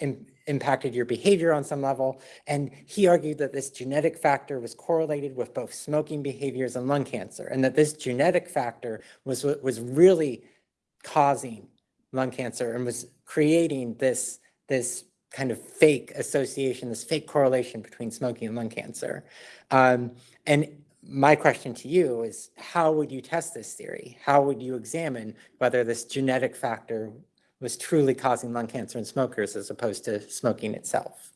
im impacted your behavior on some level. And he argued that this genetic factor was correlated with both smoking behaviors and lung cancer, and that this genetic factor was what was really causing lung cancer and was creating this, this kind of fake association, this fake correlation between smoking and lung cancer. Um, and my question to you is how would you test this theory? How would you examine whether this genetic factor was truly causing lung cancer in smokers as opposed to smoking itself?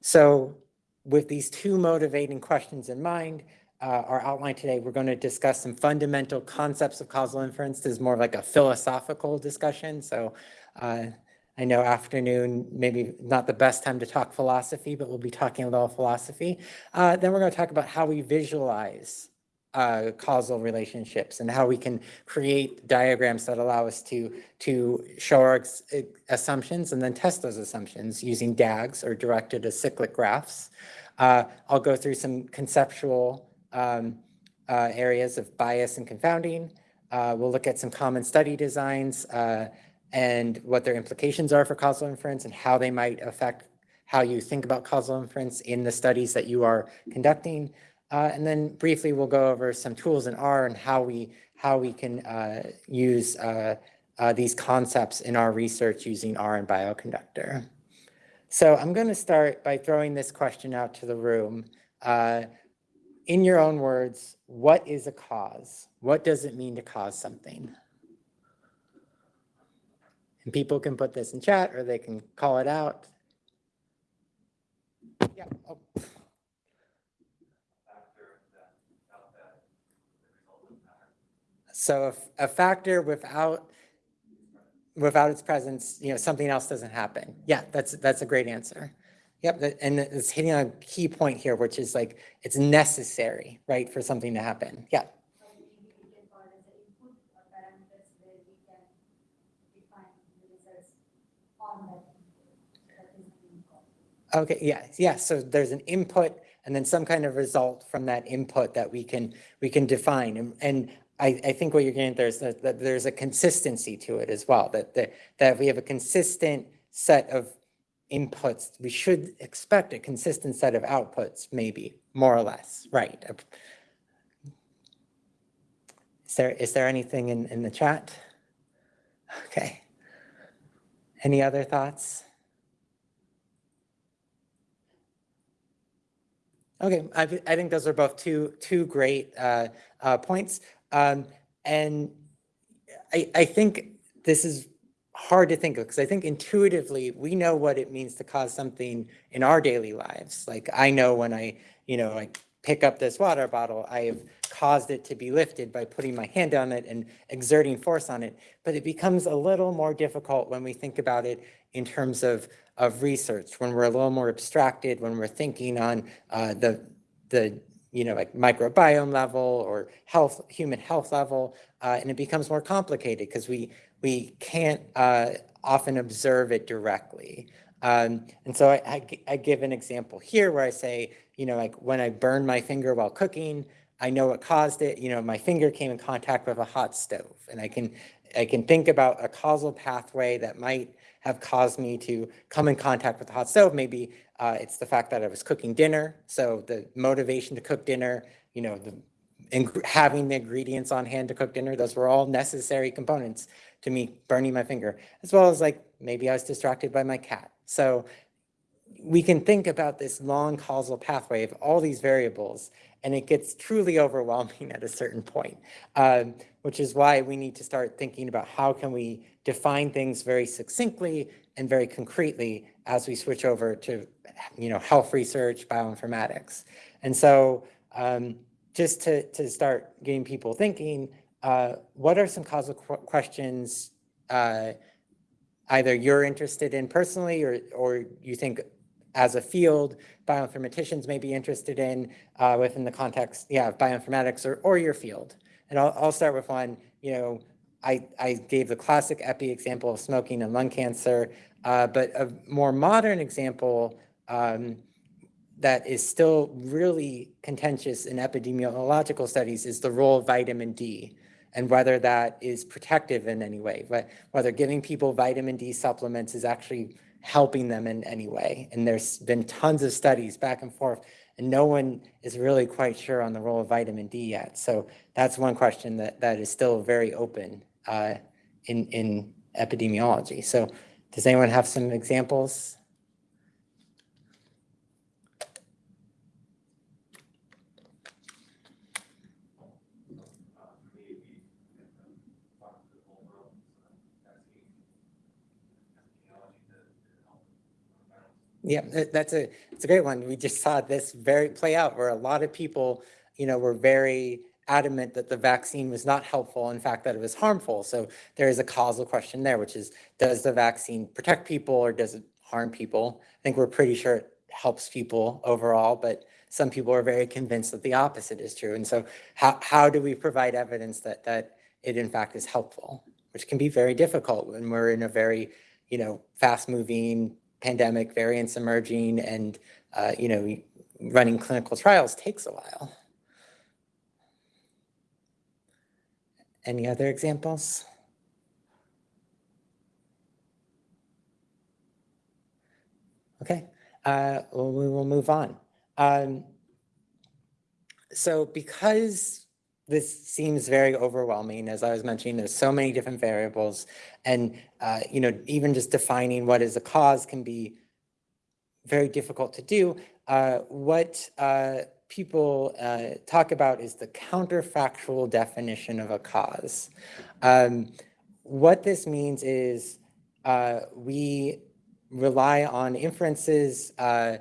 So with these two motivating questions in mind, uh, our outline today, we're going to discuss some fundamental concepts of causal inference. This is more like a philosophical discussion. So uh, I know afternoon, maybe not the best time to talk philosophy, but we'll be talking a little philosophy. Uh, then we're going to talk about how we visualize uh, causal relationships and how we can create diagrams that allow us to, to show our assumptions and then test those assumptions using DAGs or directed acyclic graphs. Uh, I'll go through some conceptual um, uh, areas of bias and confounding. Uh, we'll look at some common study designs uh, and what their implications are for causal inference and how they might affect how you think about causal inference in the studies that you are conducting. Uh, and then briefly, we'll go over some tools in R and how we how we can uh, use uh, uh these concepts in our research using R and Bioconductor. So I'm going to start by throwing this question out to the room. Uh, in your own words, what is a cause? What does it mean to cause something? And people can put this in chat or they can call it out. Yeah. Oh. So if a factor without without its presence, you know, something else doesn't happen. Yeah, that's that's a great answer. Yep, and it's hitting on a key point here, which is like it's necessary, right, for something to happen. Yeah. Okay, yeah, yeah. So there's an input and then some kind of result from that input that we can we can define. And, and I, I think what you're getting there is that, that there's a consistency to it as well. That that that we have a consistent set of inputs. We should expect a consistent set of outputs, maybe more or less, right? Is there is there anything in in the chat? Okay. Any other thoughts? Okay, I, I think those are both two two great uh, uh, points, um, and I, I think this is hard to think of because I think intuitively we know what it means to cause something in our daily lives. Like I know when I, you know, like pick up this water bottle, I have caused it to be lifted by putting my hand on it and exerting force on it. But it becomes a little more difficult when we think about it in terms of of research, when we're a little more abstracted, when we're thinking on uh, the, the you know, like microbiome level or health, human health level, uh, and it becomes more complicated because we, we can't uh, often observe it directly. Um, and so I, I, I, give an example here where I say, you know, like when I burn my finger while cooking, I know what caused it. You know, my finger came in contact with a hot stove, and I can I can think about a causal pathway that might have caused me to come in contact with the hot stove. Maybe uh, it's the fact that I was cooking dinner. So the motivation to cook dinner, you know, the having the ingredients on hand to cook dinner, those were all necessary components to me burning my finger, as well as like maybe I was distracted by my cat. So we can think about this long causal pathway of all these variables and it gets truly overwhelming at a certain point, um, which is why we need to start thinking about how can we define things very succinctly and very concretely as we switch over to, you know, health research, bioinformatics. And so um, just to, to start getting people thinking, uh, what are some causal qu questions uh, either you're interested in personally or, or you think as a field bioinformaticians may be interested in uh, within the context, yeah, of bioinformatics or, or your field. And I'll, I'll start with one, you know, I, I gave the classic epi example of smoking and lung cancer, uh, but a more modern example um, that is still really contentious in epidemiological studies is the role of vitamin D and whether that is protective in any way, whether giving people vitamin D supplements is actually helping them in any way. And there's been tons of studies back and forth, and no one is really quite sure on the role of vitamin D yet. So that's one question that, that is still very open uh, in, in epidemiology. So does anyone have some examples? Yeah, that's a, it's a great one. We just saw this very play out where a lot of people, you know, were very adamant that the vaccine was not helpful, in fact, that it was harmful. So there is a causal question there, which is, does the vaccine protect people or does it harm people? I think we're pretty sure it helps people overall, but some people are very convinced that the opposite is true. And so how, how do we provide evidence that, that it in fact is helpful, which can be very difficult when we're in a very, you know, fast moving pandemic, variants emerging, and, uh, you know, running clinical trials takes a while. Any other examples? Okay, uh, well, we will move on. Um, so because this seems very overwhelming, as I was mentioning, there's so many different variables and, uh, you know, even just defining what is a cause can be very difficult to do. Uh, what uh, people uh, talk about is the counterfactual definition of a cause. Um, what this means is uh, we rely on inferences uh,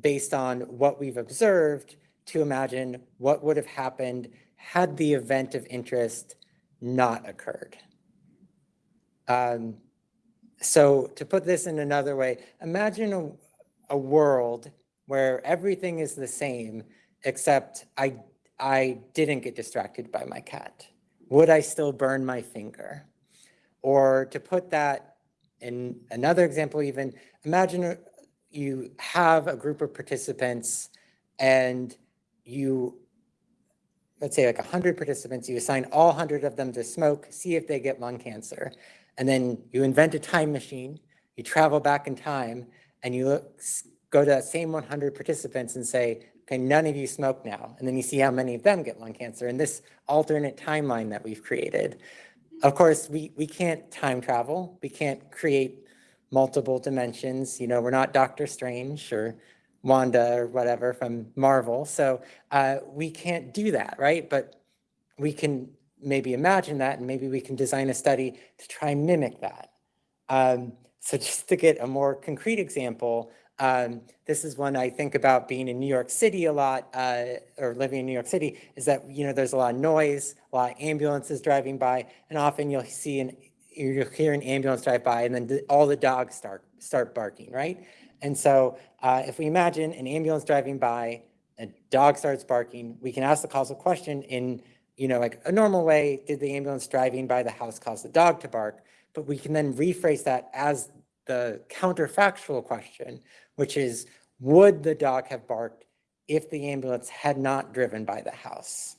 based on what we've observed to imagine what would have happened had the event of interest not occurred. Um, so to put this in another way, imagine a, a world where everything is the same, except I, I didn't get distracted by my cat. Would I still burn my finger? Or to put that in another example even, imagine uh, you have a group of participants and you, let's say like 100 participants, you assign all 100 of them to smoke, see if they get lung cancer. And then you invent a time machine, you travel back in time, and you look, go to that same 100 participants and say, okay, none of you smoke now. And then you see how many of them get lung cancer in this alternate timeline that we've created. Of course, we, we can't time travel. We can't create multiple dimensions. You know, we're not Doctor Strange or Wanda or whatever from Marvel. So uh, we can't do that, right? But we can maybe imagine that and maybe we can design a study to try and mimic that. Um, so just to get a more concrete example, um, this is one I think about being in New York City a lot, uh, or living in New York City, is that, you know, there's a lot of noise, a lot of ambulances driving by, and often you'll see an, you'll hear an ambulance drive by and then all the dogs start, start barking, right? And so uh, if we imagine an ambulance driving by, a dog starts barking, we can ask the causal question in, you know, like a normal way, did the ambulance driving by the house cause the dog to bark? But we can then rephrase that as the counterfactual question, which is, would the dog have barked if the ambulance had not driven by the house?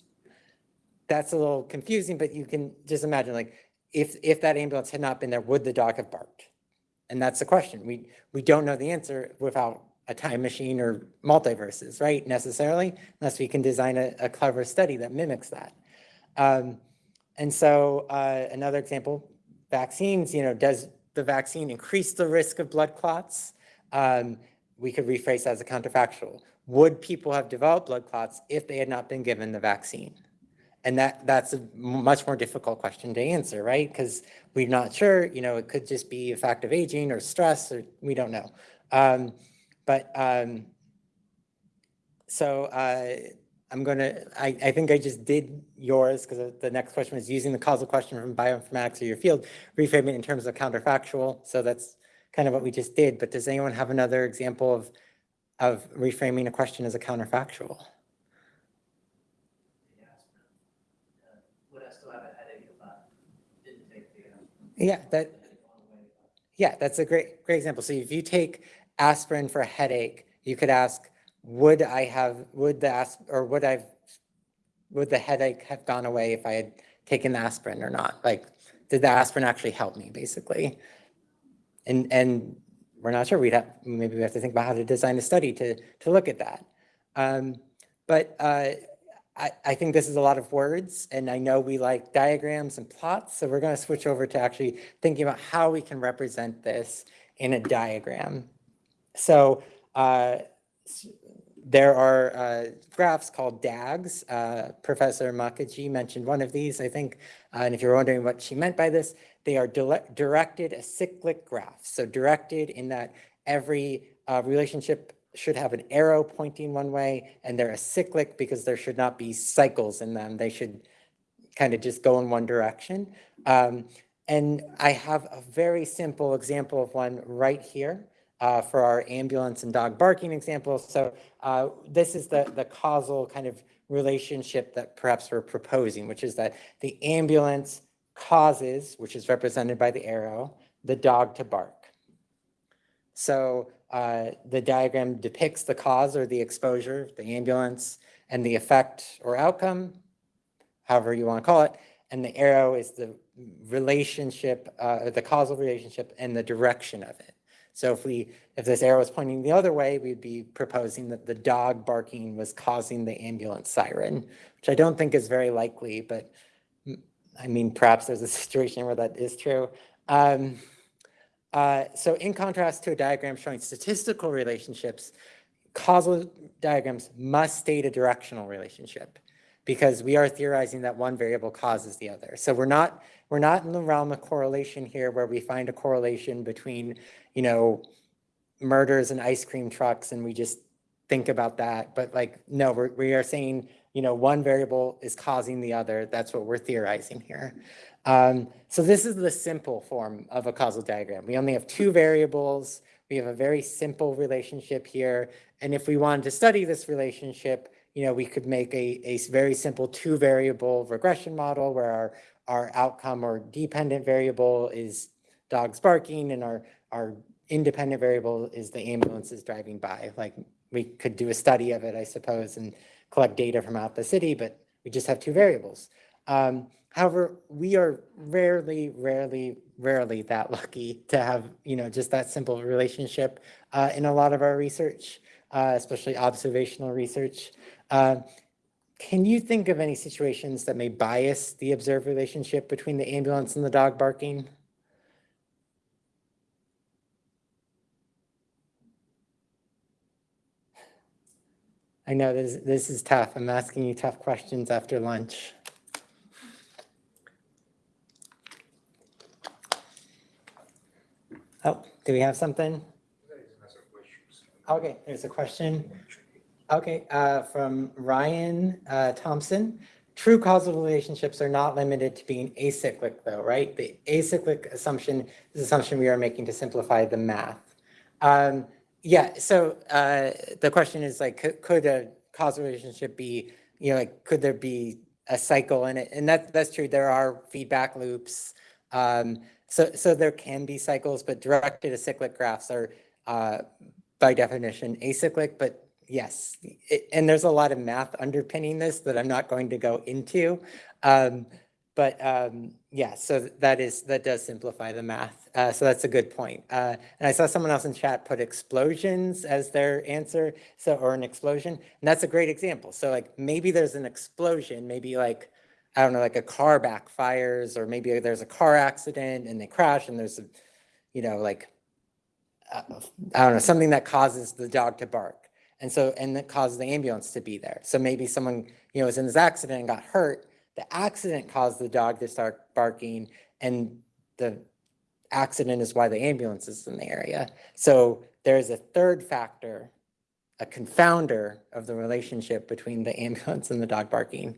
That's a little confusing, but you can just imagine like, if, if that ambulance had not been there, would the dog have barked? And that's the question. We, we don't know the answer without a time machine or multiverses, right, necessarily, unless we can design a, a clever study that mimics that. Um, and so uh, another example, vaccines, you know, does the vaccine increase the risk of blood clots? Um, we could rephrase as a counterfactual. Would people have developed blood clots if they had not been given the vaccine? And that that's a much more difficult question to answer, right? Because we're not sure, you know, it could just be a fact of aging or stress, or we don't know. Um, but um, so uh, I'm gonna, I, I think I just did yours because the next question was using the causal question from bioinformatics or your field, reframing it in terms of counterfactual. So that's kind of what we just did. But does anyone have another example of, of reframing a question as a counterfactual? Yeah, that, yeah, that's a great, great example. So if you take aspirin for a headache, you could ask, would I have, would the, asp or would I, would the headache have gone away if I had taken the aspirin or not? Like, did the aspirin actually help me, basically? And, and we're not sure. We'd have, maybe we have to think about how to design a study to, to look at that. Um, but uh, I, I think this is a lot of words and I know we like diagrams and plots. So we're going to switch over to actually thinking about how we can represent this in a diagram. So uh, there are uh, graphs called DAGs. Uh, Professor Mukherjee mentioned one of these, I think. Uh, and if you're wondering what she meant by this, they are directed acyclic graphs. So directed in that every uh, relationship should have an arrow pointing one way, and they're acyclic because there should not be cycles in them. They should kind of just go in one direction. Um, and I have a very simple example of one right here uh, for our ambulance and dog barking example. So uh, this is the, the causal kind of relationship that perhaps we're proposing, which is that the ambulance causes, which is represented by the arrow, the dog to bark. So uh, the diagram depicts the cause or the exposure, the ambulance, and the effect or outcome, however you want to call it. And the arrow is the relationship, uh, the causal relationship and the direction of it. So if we, if this arrow is pointing the other way, we'd be proposing that the dog barking was causing the ambulance siren, which I don't think is very likely, but I mean, perhaps there's a situation where that is true. Um, uh, so in contrast to a diagram showing statistical relationships, causal diagrams must state a directional relationship because we are theorizing that one variable causes the other. So we're not we're not in the realm of correlation here where we find a correlation between, you know, murders and ice cream trucks and we just think about that. But like, no, we're, we are saying, you know, one variable is causing the other. That's what we're theorizing here. Um, so this is the simple form of a causal diagram. We only have two variables. We have a very simple relationship here. And if we wanted to study this relationship, you know, we could make a, a very simple two variable regression model where our, our outcome or dependent variable is dogs barking and our, our independent variable is the ambulances driving by. Like we could do a study of it, I suppose, and collect data from out the city, but we just have two variables. Um, However, we are rarely, rarely, rarely that lucky to have, you know, just that simple relationship uh, in a lot of our research, uh, especially observational research. Uh, can you think of any situations that may bias the observed relationship between the ambulance and the dog barking? I know this, this is tough. I'm asking you tough questions after lunch. Oh, do we have something? Okay, there's a question. Okay, uh, from Ryan uh, Thompson. True causal relationships are not limited to being acyclic though, right? The acyclic assumption is assumption we are making to simplify the math. Um, yeah, so uh, the question is like, could, could a causal relationship be, you know, like, could there be a cycle in it? And that, that's true. There are feedback loops. Um, so, so there can be cycles, but directed acyclic graphs are uh, by definition acyclic, but yes, it, and there's a lot of math underpinning this that I'm not going to go into. Um, but um, yeah, so that is that does simplify the math. Uh, so that's a good point. Uh, and I saw someone else in chat put explosions as their answer, so or an explosion, and that's a great example. So like maybe there's an explosion, maybe like I don't know, like a car backfires, or maybe there's a car accident and they crash and there's a, you know, like, uh, I don't know, something that causes the dog to bark. And so, and that causes the ambulance to be there. So maybe someone, you know, was in this accident and got hurt. The accident caused the dog to start barking and the accident is why the ambulance is in the area. So there's a third factor, a confounder of the relationship between the ambulance and the dog barking.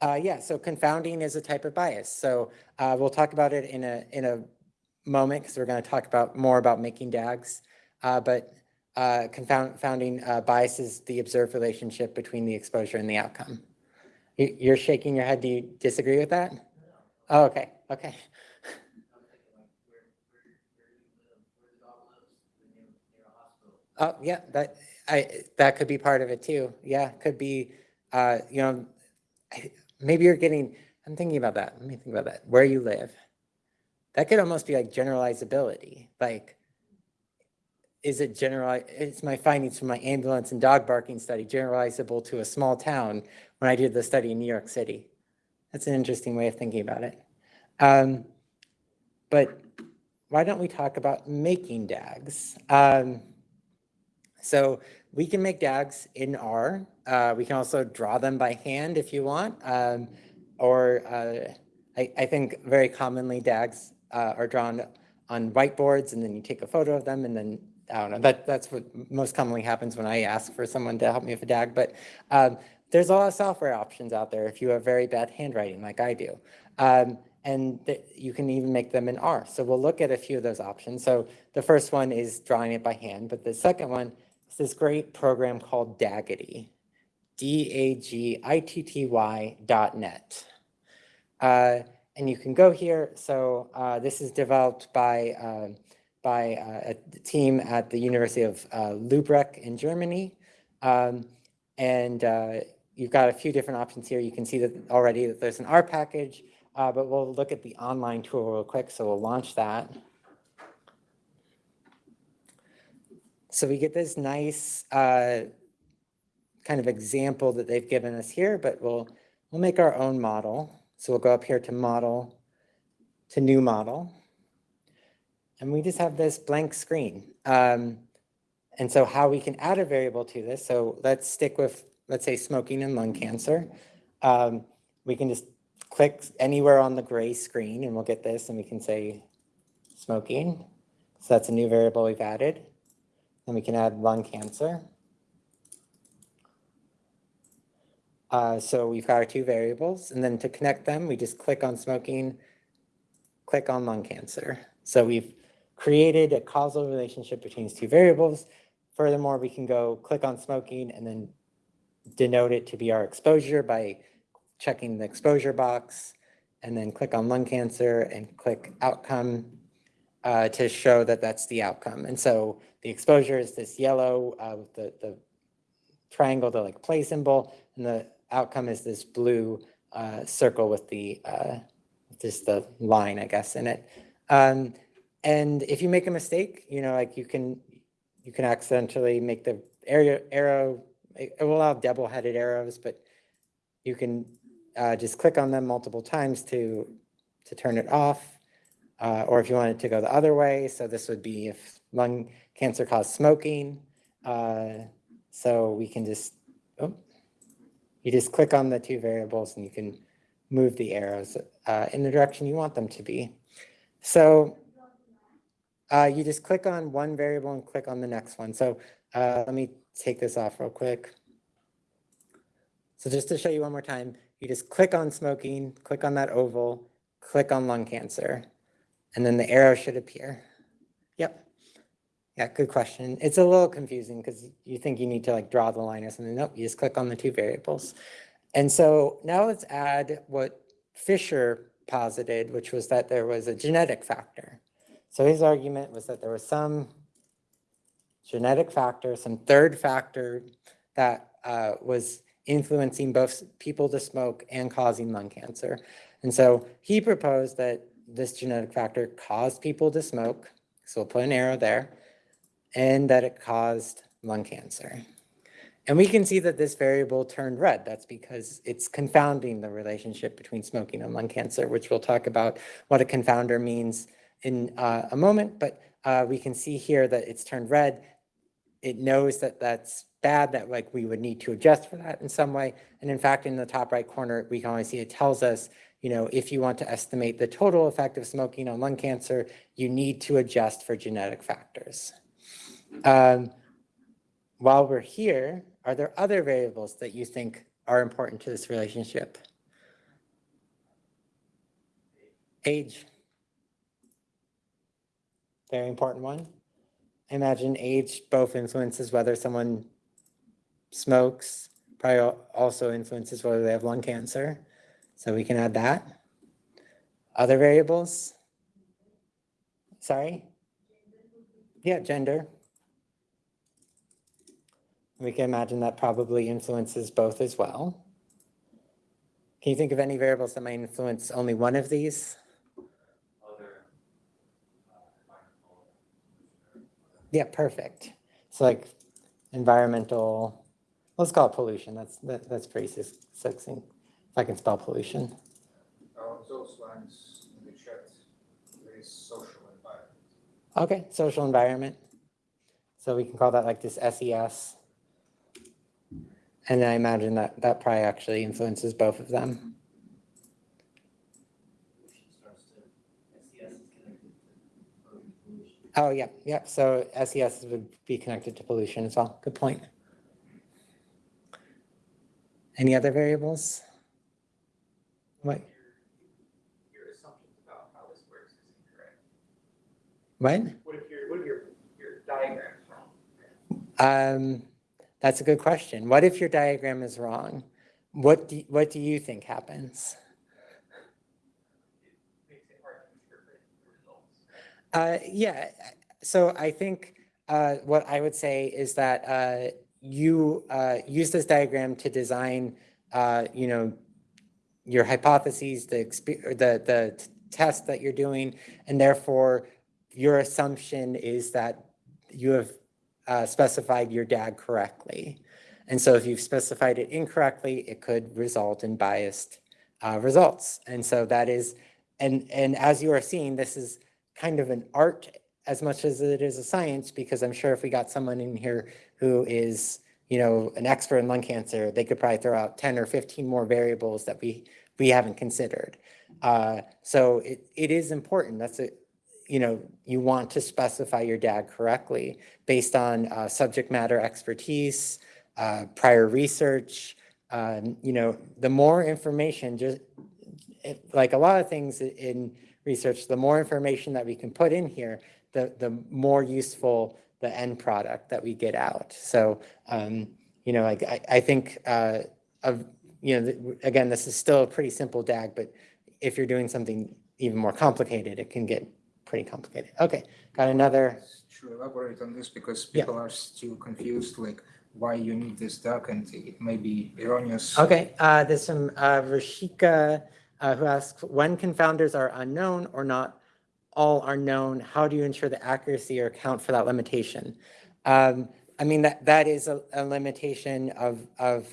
Uh, yeah, so confounding is a type of bias. So uh, we'll talk about it in a in a moment because we're going to talk about more about making DAGs. Uh, but uh, confounding uh, bias is the observed relationship between the exposure and the outcome. You, are shaking your head. Do you disagree with that? Oh, okay. Okay. Oh, yeah, that I that could be part of it too. Yeah, could be. Uh, you know, I, maybe you're getting, I'm thinking about that. Let me think about that. Where you live, that could almost be like generalizability, like, is it general, it's my findings from my ambulance and dog barking study generalizable to a small town when I did the study in New York City? That's an interesting way of thinking about it. Um, but why don't we talk about making DAGs? Um, so we can make DAGs in R. Uh, we can also draw them by hand if you want. Um, or uh, I, I, think very commonly DAGs uh, are drawn on whiteboards and then you take a photo of them and then I don't know, that, that's what most commonly happens when I ask for someone to help me with a DAG. But um, there's a lot of software options out there if you have very bad handwriting like I do. Um, and you can even make them in R. So we'll look at a few of those options. So the first one is drawing it by hand, but the second one is this great program called DAGitty, D-A-G-I-T-T-Y dot net. Uh, and you can go here. So uh, this is developed by uh, by a team at the University of uh, Lübeck in Germany. Um, and uh, you've got a few different options here. You can see that already that there's an R package, uh, but we'll look at the online tool real quick. So we'll launch that. So we get this nice uh, kind of example that they've given us here, but we'll, we'll make our own model. So we'll go up here to model, to new model and we just have this blank screen. Um, and so how we can add a variable to this, so let's stick with, let's say smoking and lung cancer. Um, we can just click anywhere on the gray screen and we'll get this and we can say smoking. So that's a new variable we've added. Then we can add lung cancer. Uh, so we've got our two variables and then to connect them, we just click on smoking, click on lung cancer. So we've created a causal relationship between these two variables. Furthermore, we can go click on smoking and then denote it to be our exposure by checking the exposure box and then click on lung cancer and click outcome uh, to show that that's the outcome. And so the exposure is this yellow uh, with the, the triangle, the like play symbol, and the outcome is this blue uh, circle with the uh, just the line, I guess, in it. Um, and if you make a mistake, you know, like you can, you can accidentally make the area arrow, it will have double-headed arrows, but you can uh, just click on them multiple times to, to turn it off. Uh, or if you want it to go the other way, so this would be if lung cancer caused smoking. Uh, so we can just, oh, you just click on the two variables and you can move the arrows uh, in the direction you want them to be. So uh, you just click on one variable and click on the next one. So uh, let me take this off real quick. So just to show you one more time, you just click on smoking, click on that oval, click on lung cancer, and then the arrow should appear. Yep. Yeah, good question. It's a little confusing because you think you need to like draw the line or something. Nope, you just click on the two variables. And so now let's add what Fisher posited, which was that there was a genetic factor. So his argument was that there was some genetic factor, some third factor that uh, was influencing both people to smoke and causing lung cancer. And so he proposed that this genetic factor caused people to smoke, so we'll put an arrow there, and that it caused lung cancer. And we can see that this variable turned red. That's because it's confounding the relationship between smoking and lung cancer, which we'll talk about what a confounder means in uh, a moment, but uh, we can see here that it's turned red. It knows that that's bad, that like we would need to adjust for that in some way. And in fact, in the top right corner, we can only see it tells us, you know, if you want to estimate the total effect of smoking on lung cancer, you need to adjust for genetic factors. Um, while we're here, are there other variables that you think are important to this relationship? Age very important one. I imagine age both influences whether someone smokes, probably also influences whether they have lung cancer. So we can add that. Other variables? Sorry? Yeah, gender. We can imagine that probably influences both as well. Can you think of any variables that might influence only one of these? Yeah, perfect. So like environmental, let's call it pollution. That's, that, that's pretty succinct. If I can spell pollution. Oh, Along those lines, in the chat, there is social environment. Okay, social environment. So we can call that like this SES. And I imagine that that probably actually influences both of them. Oh, yeah, yeah. So SES would be connected to pollution as well. Good point. Any other variables? What, Your assumptions about how this works is incorrect. what? What if your, what if your, your diagram is wrong? Um, that's a good question. What if your diagram is wrong? What do, what do you think happens? It makes it hard to interpret the results. Uh, yeah, so I think uh, what I would say is that uh, you uh, use this diagram to design, uh, you know, your hypotheses, the the the test that you're doing, and therefore your assumption is that you have uh, specified your DAG correctly. And so if you've specified it incorrectly, it could result in biased results. And so that is, and and as you are seeing, this is kind of an art as much as it is a science, because I'm sure if we got someone in here who is, you know, an expert in lung cancer, they could probably throw out 10 or 15 more variables that we, we haven't considered. Uh, so it, it is important. That's a, you know, you want to specify your DAG correctly based on uh, subject matter expertise, uh, prior research. Um, you know, the more information, just it, like a lot of things in research, the more information that we can put in here, the, the more useful the end product that we get out. So, um, you know, like I, I think uh, of, you know, again, this is still a pretty simple DAG, but if you're doing something even more complicated, it can get pretty complicated. Okay, got another, To elaborate on this, because Yeah. people are still confused, like why you need this DAG and it may be erroneous. okay, uh, there's some, uh, Rashika, uh, who asks, when confounders are unknown or not all are known, how do you ensure the accuracy or account for that limitation? Um, I mean, that, that is a, a limitation of, of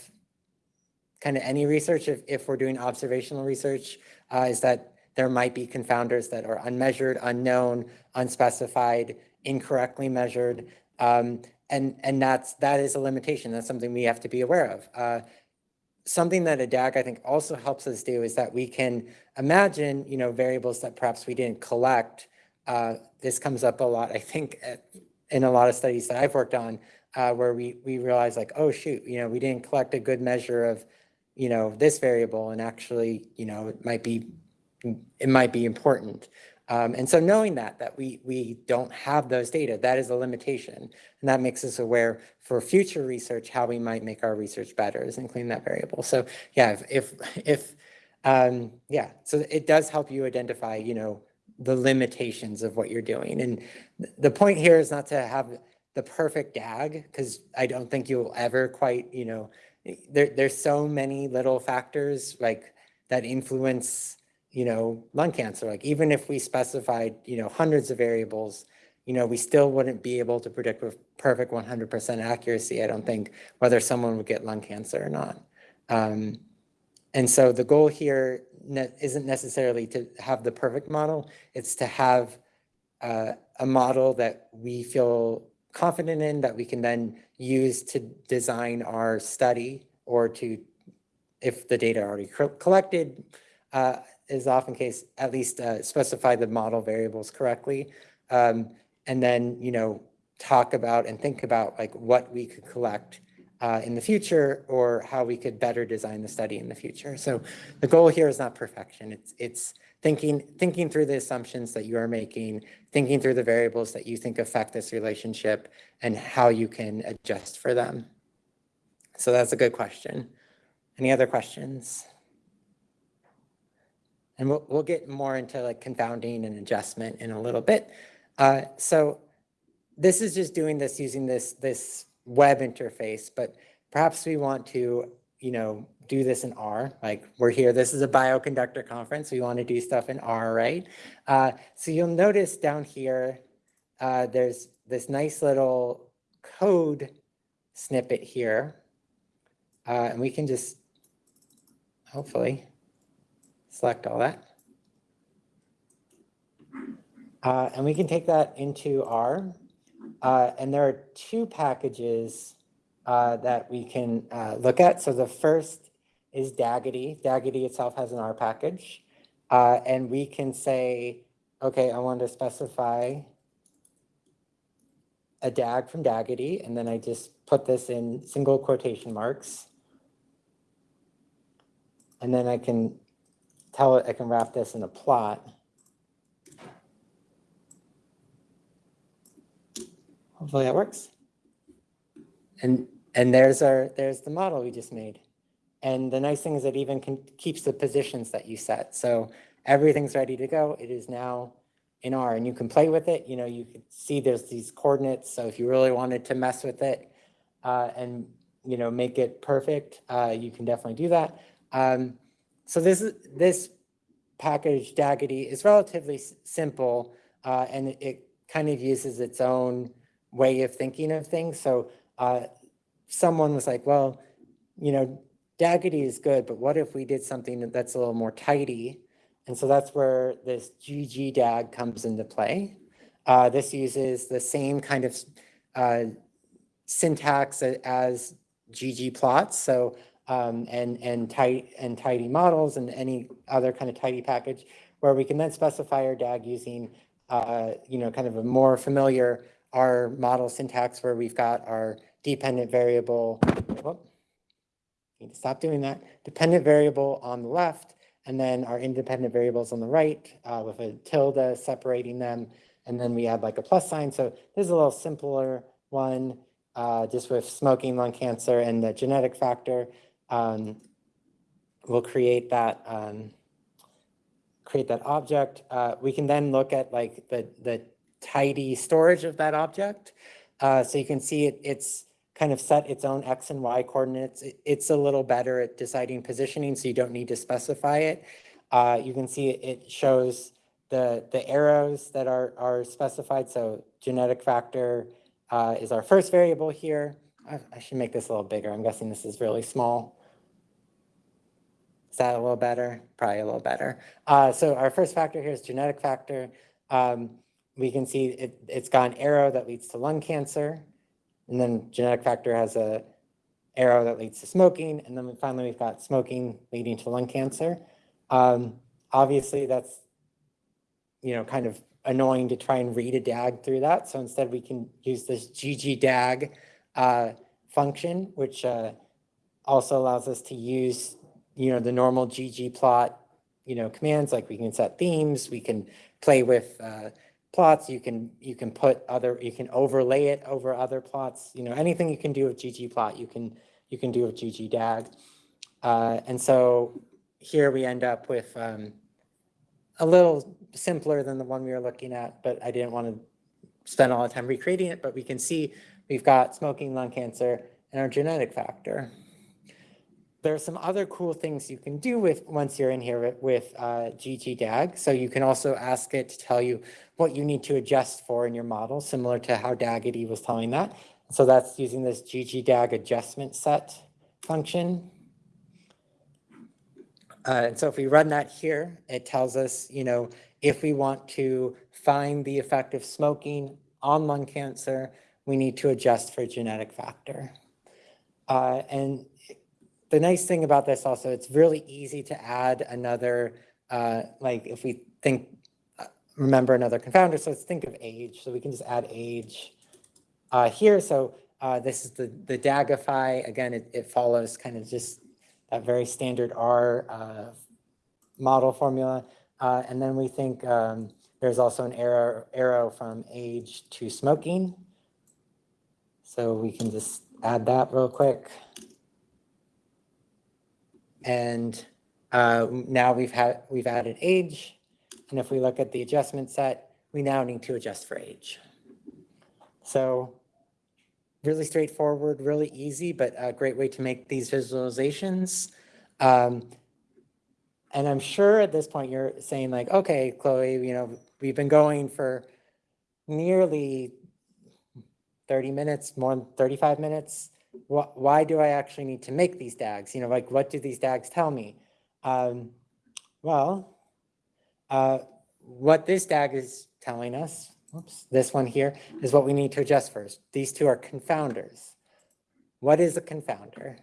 kind of any research, if, if we're doing observational research, uh, is that there might be confounders that are unmeasured, unknown, unspecified, incorrectly measured. Um, and, and that's, that is a limitation. That's something we have to be aware of. Uh, something that a DAG I think also helps us do is that we can imagine, you know, variables that perhaps we didn't collect. Uh, this comes up a lot, I think, in a lot of studies that I've worked on, uh, where we, we realize like, oh, shoot, you know, we didn't collect a good measure of, you know, this variable and actually, you know, it might be, it might be important. Um, and so knowing that, that we, we don't have those data, that is a limitation. And that makes us aware for future research, how we might make our research better is including that variable. So yeah, if, if, um, yeah, so it does help you identify, you know, the limitations of what you're doing. And th- the point here is not to have the perfect DAG, because I don't think you'll ever quite, you know, there, there's so many little factors like that influence, you know, lung cancer. Like even if we specified, you know, hundreds of variables, you know, we still wouldn't be able to predict with perfect 100% accuracy, I don't think, whether someone would get lung cancer or not. Um, and so the goal here ne- isn't necessarily to have the perfect model, it's to have uh, a model that we feel confident in that we can then use to design our study or to, if the data are already collected, uh, is often case, at least uh, specify the model variables correctly. Um, and then, you know, talk about and think about like what we could collect uh, in the future or how we could better design the study in the future. So the goal here is not perfection. It's, it's thinking, thinking through the assumptions that you are making, thinking through the variables that you think affect this relationship and how you can adjust for them. So that's a good question. Any other questions? And we'll, we'll get more into like confounding and adjustment in a little bit. Uh, so this is just doing this using this, this web interface, but perhaps we want to, you know, do this in R, like we're here, this is a bioconductor conference, we want to do stuff in R, right? Uh, so you'll notice down here, uh, there's this nice little code snippet here. Uh, and we can just, hopefully, select all that. Uh, and we can take that into R. Uh, and there are two packages uh, that we can uh, look at. So the first is DAGitty. DAGitty itself has an R package. Uh, and we can say, okay, I want to specify a DAG from DAGitty, and then I just put this in single quotation marks. And then I can tell it, I can wrap this in a plot. Hopefully that works. And, and there's our, there's the model we just made. And the nice thing is it even can, keeps the positions that you set. So everything's ready to go. It is now in R and you can play with it. You know, you can see there's these coordinates. So if you really wanted to mess with it uh, and, you know, make it perfect, uh, you can definitely do that. Um, so this this package DAGitty is relatively simple uh, and it- kind of uses its own way of thinking of things. So uh, someone was like, well, you know, DAGitty is good, but what if we did something that's a little more tidy? And so that's where this ggdag comes into play. Uh, this uses the same kind of uh, syntax as ggplots. So um, and and tight and tidy models and any other kind of tidy package where we can then specify R DAG using uh, you know kind of a more familiar our model syntax where we've got our dependent variable. whoop, Need to stop doing that. Dependent variable on the left, and then our independent variables on the right uh, with a tilde separating them. And then we add like a plus sign. So this is a little simpler one, uh, just with smoking, lung cancer, and the genetic factor. Um, we'll create that um, create that object. Uh, we can then look at like the the tidy storage of that object. Uh, so you can see it, it's kind of set its own X and Y coordinates. It- it's a little better at deciding positioning, so you don't need to specify it. Uh, you can see it- shows the, the arrows that are, are specified. So genetic factor uh, is our first variable here. I, I should make this a little bigger. I'm guessing this is really small. Is that a little better? Probably a little better. Uh, so our first factor here is genetic factor. Um, we can see it, it's got an arrow that leads to lung cancer. And then genetic factor has a arrow that leads to smoking. And then finally, we've got smoking leading to lung cancer. Um, obviously, that's, you know, kind of annoying to try and read a DAG through that. So instead, we can use this ggdag uh, function, which uh, also allows us to use, you know, the normal ggplot, you know, commands, like we can set themes, we can play with uh, plots, you can, you can put other, you can overlay it over other plots, you know, anything you can do with ggplot, you can, you can do with ggdag. Uh, and so here we end up with um, a little simpler than the one we were looking at, but I didn't want to spend all the time recreating it, but we can see we've got smoking, lung cancer, and our genetic factor. There are some other cool things you can do with, once you're in here with, uh, ggdag. So you can also ask it to tell you what you need to adjust for in your model, similar to how DAGitty was telling that. So that's using this ggdag adjustment set function. Uh, and so if we run that here, it tells us, you know, if we want to find the effect of smoking on lung cancer, we need to adjust for genetic factor. Uh, and the nice thing about this also, it's really easy to add another, uh, like if we think, uh, remember another confounder, so let's think of age. So we can just add age uh, here. So uh, this is the, the Dagify. Again, it, it follows kind of just that very standard R uh, model formula. And then we think um, there's also an arrow, arrow from age to smoking. So we can just add that real quick. And uh, now we've had, we've added age. And if we look at the adjustment set, we now need to adjust for age. So really straightforward, really easy, but a great way to make these visualizations. Um, and I'm sure at this point you're saying like, okay, Chloe, you know, we've been going for nearly 30 minutes, more than 35 minutes. Why, why do I actually need to make these DAGs? You know, like what do these DAGs tell me? Um, well, uh, what this DAG is telling us, oops, this one here, is what we need to adjust first. These two are confounders. What is a confounder?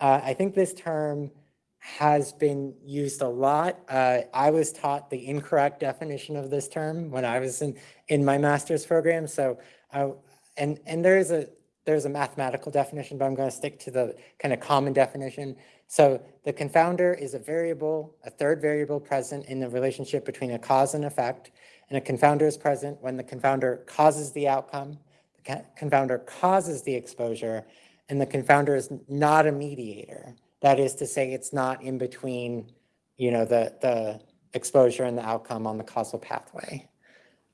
Uh, I think this term has been used a lot. Uh, I was taught the incorrect definition of this term when I was in, in my master's program. So, uh, and, and there is a, there's a mathematical definition, but I'm going to stick to the kind of common definition. So the confounder is a variable, a third variable present in the relationship between a cause and effect. And a confounder is present when the confounder causes the outcome, the confounder causes the exposure, and the confounder is not a mediator. That is to say, it's not in between, you know, the, the exposure and the outcome on the causal pathway.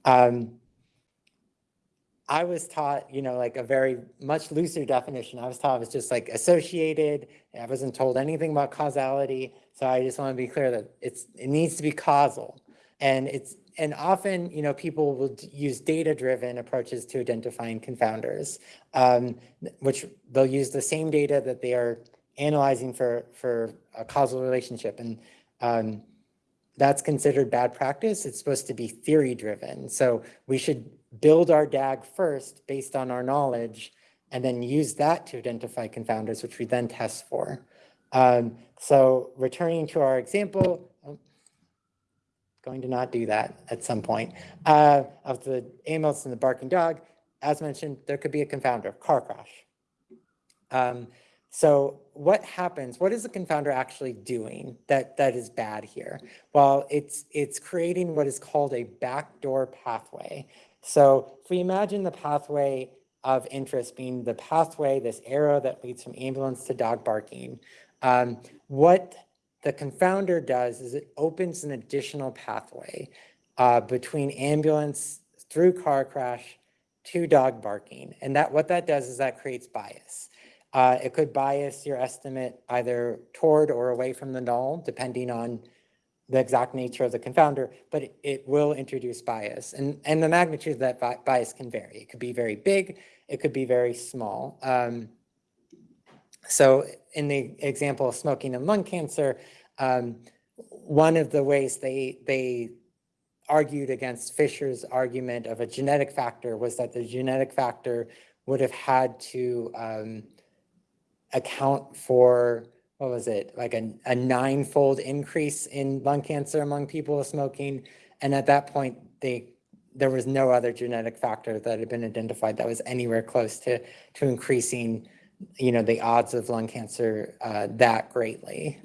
Um, I was taught, you know, like a very much looser definition. I was taught it was just like associated. I wasn't told anything about causality. So I just want to be clear that it's it needs to be causal. And it's and often, you know, people will use data-driven approaches to identifying confounders, um, which they'll use the same data that they are analyzing for, for a causal relationship. And um, that's considered bad practice. It's supposed to be theory driven. So we should build our DAG first based on our knowledge and then use that to identify confounders, which we then test for. Um, so returning to our example, oh, going to not do that at some point, uh, of the ambulance and the barking dog, as mentioned, there could be a confounder, car crash. Um, so what happens, what is the confounder actually doing that, that is bad here? Well, it's, it's creating what is called a backdoor pathway. So if we imagine the pathway of interest being the pathway, this arrow that leads from ambulance to dog barking, um, what the confounder does is it opens an additional pathway uh, between ambulance through car crash to dog barking. And that what that does is that creates bias. Uh, it could bias your estimate either toward or away from the null, depending on the exact nature of the confounder, but it, it will introduce bias. And, and the magnitude of that bi bias can vary. It could be very big, it could be very small. Um, so in the example of smoking and lung cancer, um, one of the ways they, they argued against Fisher's argument of a genetic factor was that the genetic factor would have had to um, account for, what was it, like a, a ninefold increase in lung cancer among people smoking. And at that point, they there was no other genetic factor that had been identified that was anywhere close to, to increasing, you know, the odds of lung cancer uh, that greatly.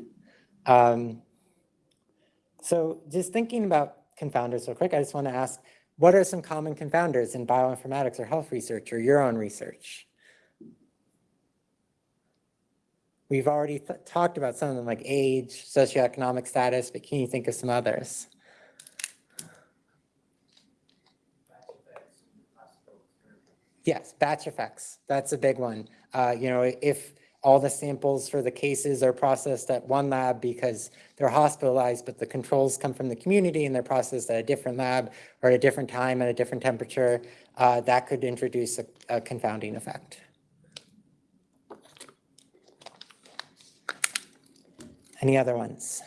Um, so just thinking about confounders real quick, I just want to ask, what are some common confounders in bioinformatics or health research or your own research? We've already talked about some of them like age, socioeconomic status, but can you think of some others? Yes, batch effects. That's a big one. Uh, you know, if all the samples for the cases are processed at one lab because they're hospitalized, but the controls come from the community and they're processed at a different lab or at a different time at a different temperature, uh, that could introduce a, a confounding effect. Any other ones?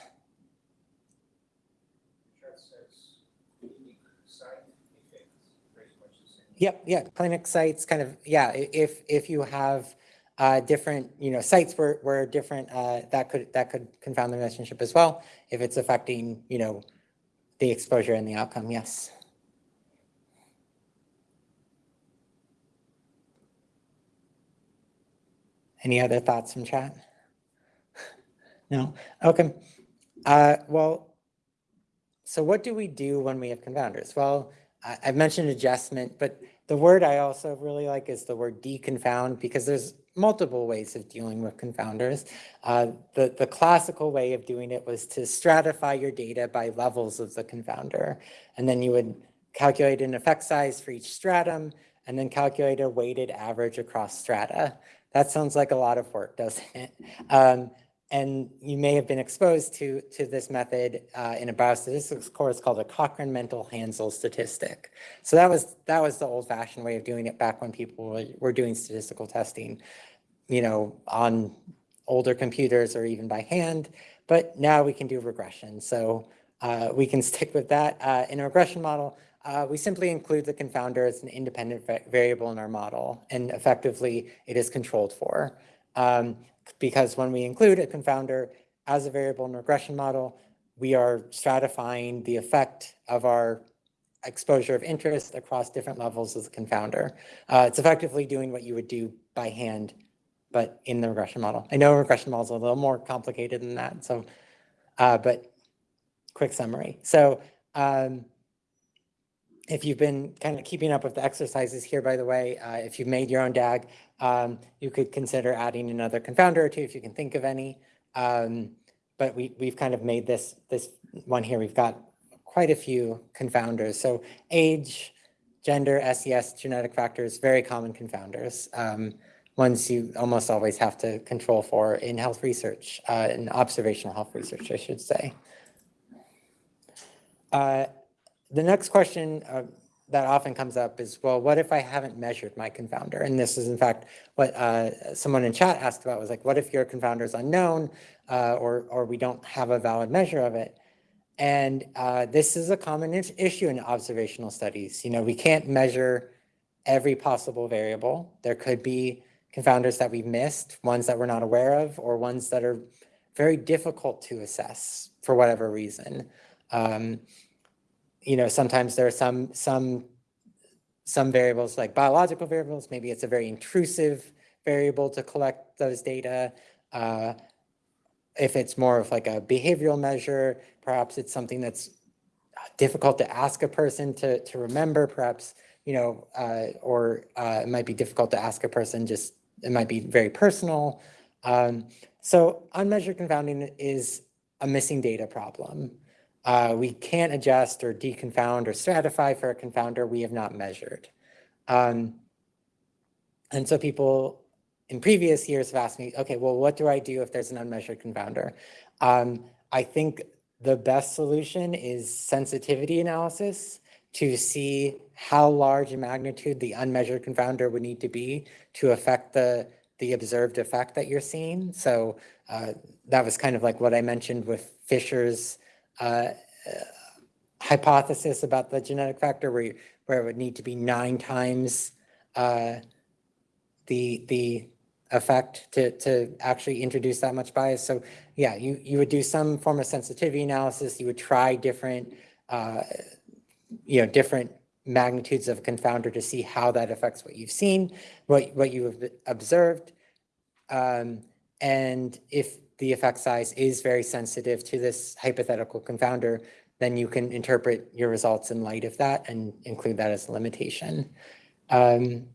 Yep, yeah, clinic sites kind of, yeah, if, if you have uh, different, you know, sites where, where different, uh, that could, that could confound the relationship as well. If it's affecting, you know, the exposure and the outcome, yes. Any other thoughts from chat? No? Okay. Uh, well, so what do we do when we have confounders? Well, I, I've mentioned adjustment, but the word I also really like is the word deconfound because there's multiple ways of dealing with confounders. Uh, the, the classical way of doing it was to stratify your data by levels of the confounder. And then you would calculate an effect size for each stratum and then calculate a weighted average across strata. That sounds like a lot of work, doesn't it? Um, and you may have been exposed to, to this method uh, in a biostatistics course called a Cochran Mantel Haenszel statistic. So that was, that was the old fashioned way of doing it back when people were, were doing statistical testing, you know, on older computers or even by hand. But now we can do regression. So uh, we can stick with that. Uh, in a regression model, uh, we simply include the confounder as an independent variable in our model, and effectively it is controlled for. Um, because when we include a confounder as a variable in regression model, we are stratifying the effect of our exposure of interest across different levels of the confounder. Uh, it's effectively doing what you would do by hand, but in the regression model. I know regression models are a little more complicated than that, so, uh, but quick summary. So um, if you've been kind of keeping up with the exercises here, by the way, uh, if you've made your own DAG, um, you could consider adding another confounder or two if you can think of any. Um, but we, we've kind of made this, this one here. We've got quite a few confounders. So age, gender, SES, genetic factors, very common confounders. Um, ones you almost always have to control for in health research, uh, in observational health research, I should say. Uh, the next question uh, that often comes up is, well, what if I haven't measured my confounder? And this is in fact what uh, someone in chat asked about was like, what if your confounder is unknown uh, or, or we don't have a valid measure of it? And uh, this is a common issue in observational studies. You know, we can't measure every possible variable. There could be confounders that we've missed, ones that we're not aware of, or ones that are very difficult to assess for whatever reason. Um, you know, sometimes there are some, some, some variables like biological variables, maybe it's a very intrusive variable to collect those data. Uh, if it's more of like a behavioral measure, perhaps it's something that's difficult to ask a person to, to remember, perhaps, you know, uh, or uh, it might be difficult to ask a person just, it might be very personal. Um, so unmeasured confounding is a missing data problem. Uh, we can't adjust or deconfound or stratify for a confounder we have not measured. Um, and so people in previous years have asked me, okay, well, what do I do if there's an unmeasured confounder? Um, I think the best solution is sensitivity analysis to see how large a magnitude the unmeasured confounder would need to be to affect the, the observed effect that you're seeing. So uh, that was kind of like what I mentioned with Fisher's uh, hypothesis about the genetic factor where, you, where it would need to be nine times uh, the, the effect to, to actually introduce that much bias. So yeah, you, you would do some form of sensitivity analysis. You would try different, uh, you know, different magnitudes of confounder to see how that affects what you've seen, what, what you have observed. Um, and if the effect size is very sensitive to this hypothetical confounder, then you can interpret your results in light of that and include that as a limitation. Um,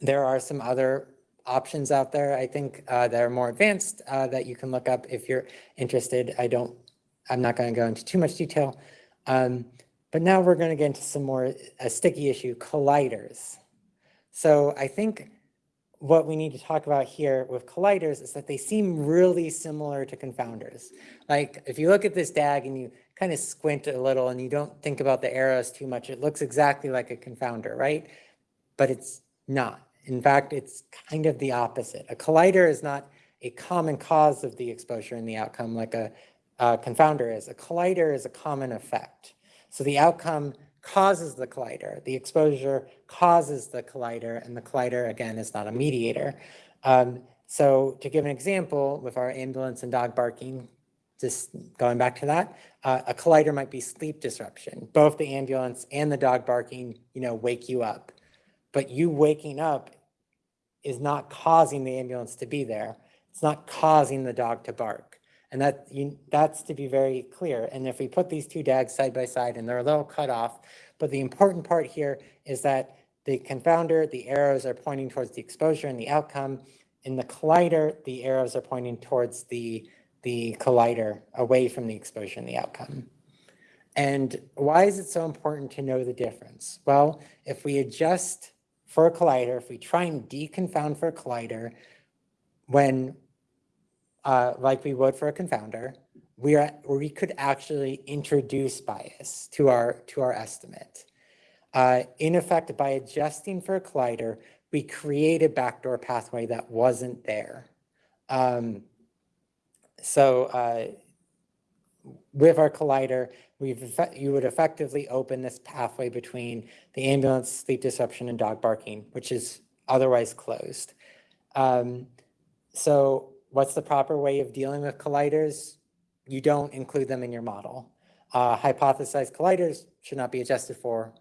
there are some other options out there, I think, uh, that are more advanced uh, that you can look up if you're interested. I don't, I'm not going to go into too much detail. Um, but now we're going to get into some more a sticky issue, colliders. So I think what we need to talk about here with colliders is that they seem really similar to confounders. Like if you look at this DAG and you kind of squint a little and you don't think about the arrows too much, it looks exactly like a confounder, right? But it's not. In fact, it's kind of the opposite. A collider is not a common cause of the exposure and the outcome like a, a confounder is. A collider is a common effect. So the outcome causes the collider. The exposure causes the collider, and the collider, again, is not a mediator. Um, so to give an example, with our ambulance and dog barking, just going back to that, uh, a collider might be sleep disruption. Both the ambulance and the dog barking, you know, wake you up. But you waking up is not causing the ambulance to be there. It's not causing the dog to bark. And that you, that's to be very clear. And if we put these two DAGs side by side and they're a little cut off, but the important part here is that the confounder, the arrows are pointing towards the exposure and the outcome. In the collider, the arrows are pointing towards the, the collider away from the exposure and the outcome. And why is it so important to know the difference? Well, if we adjust for a collider, if we try and deconfound for a collider, when uh, like we would for a confounder, we are, we could actually introduce bias to our, to our estimate. Uh, in effect, by adjusting for a collider, we create a backdoor pathway that wasn't there. Um, so uh, with our collider, we've you would effectively open this pathway between the ambulance, sleep disruption, and dog barking, which is otherwise closed. Um, so what's the proper way of dealing with colliders? You don't include them in your model. Uh, hypothesized colliders should not be adjusted for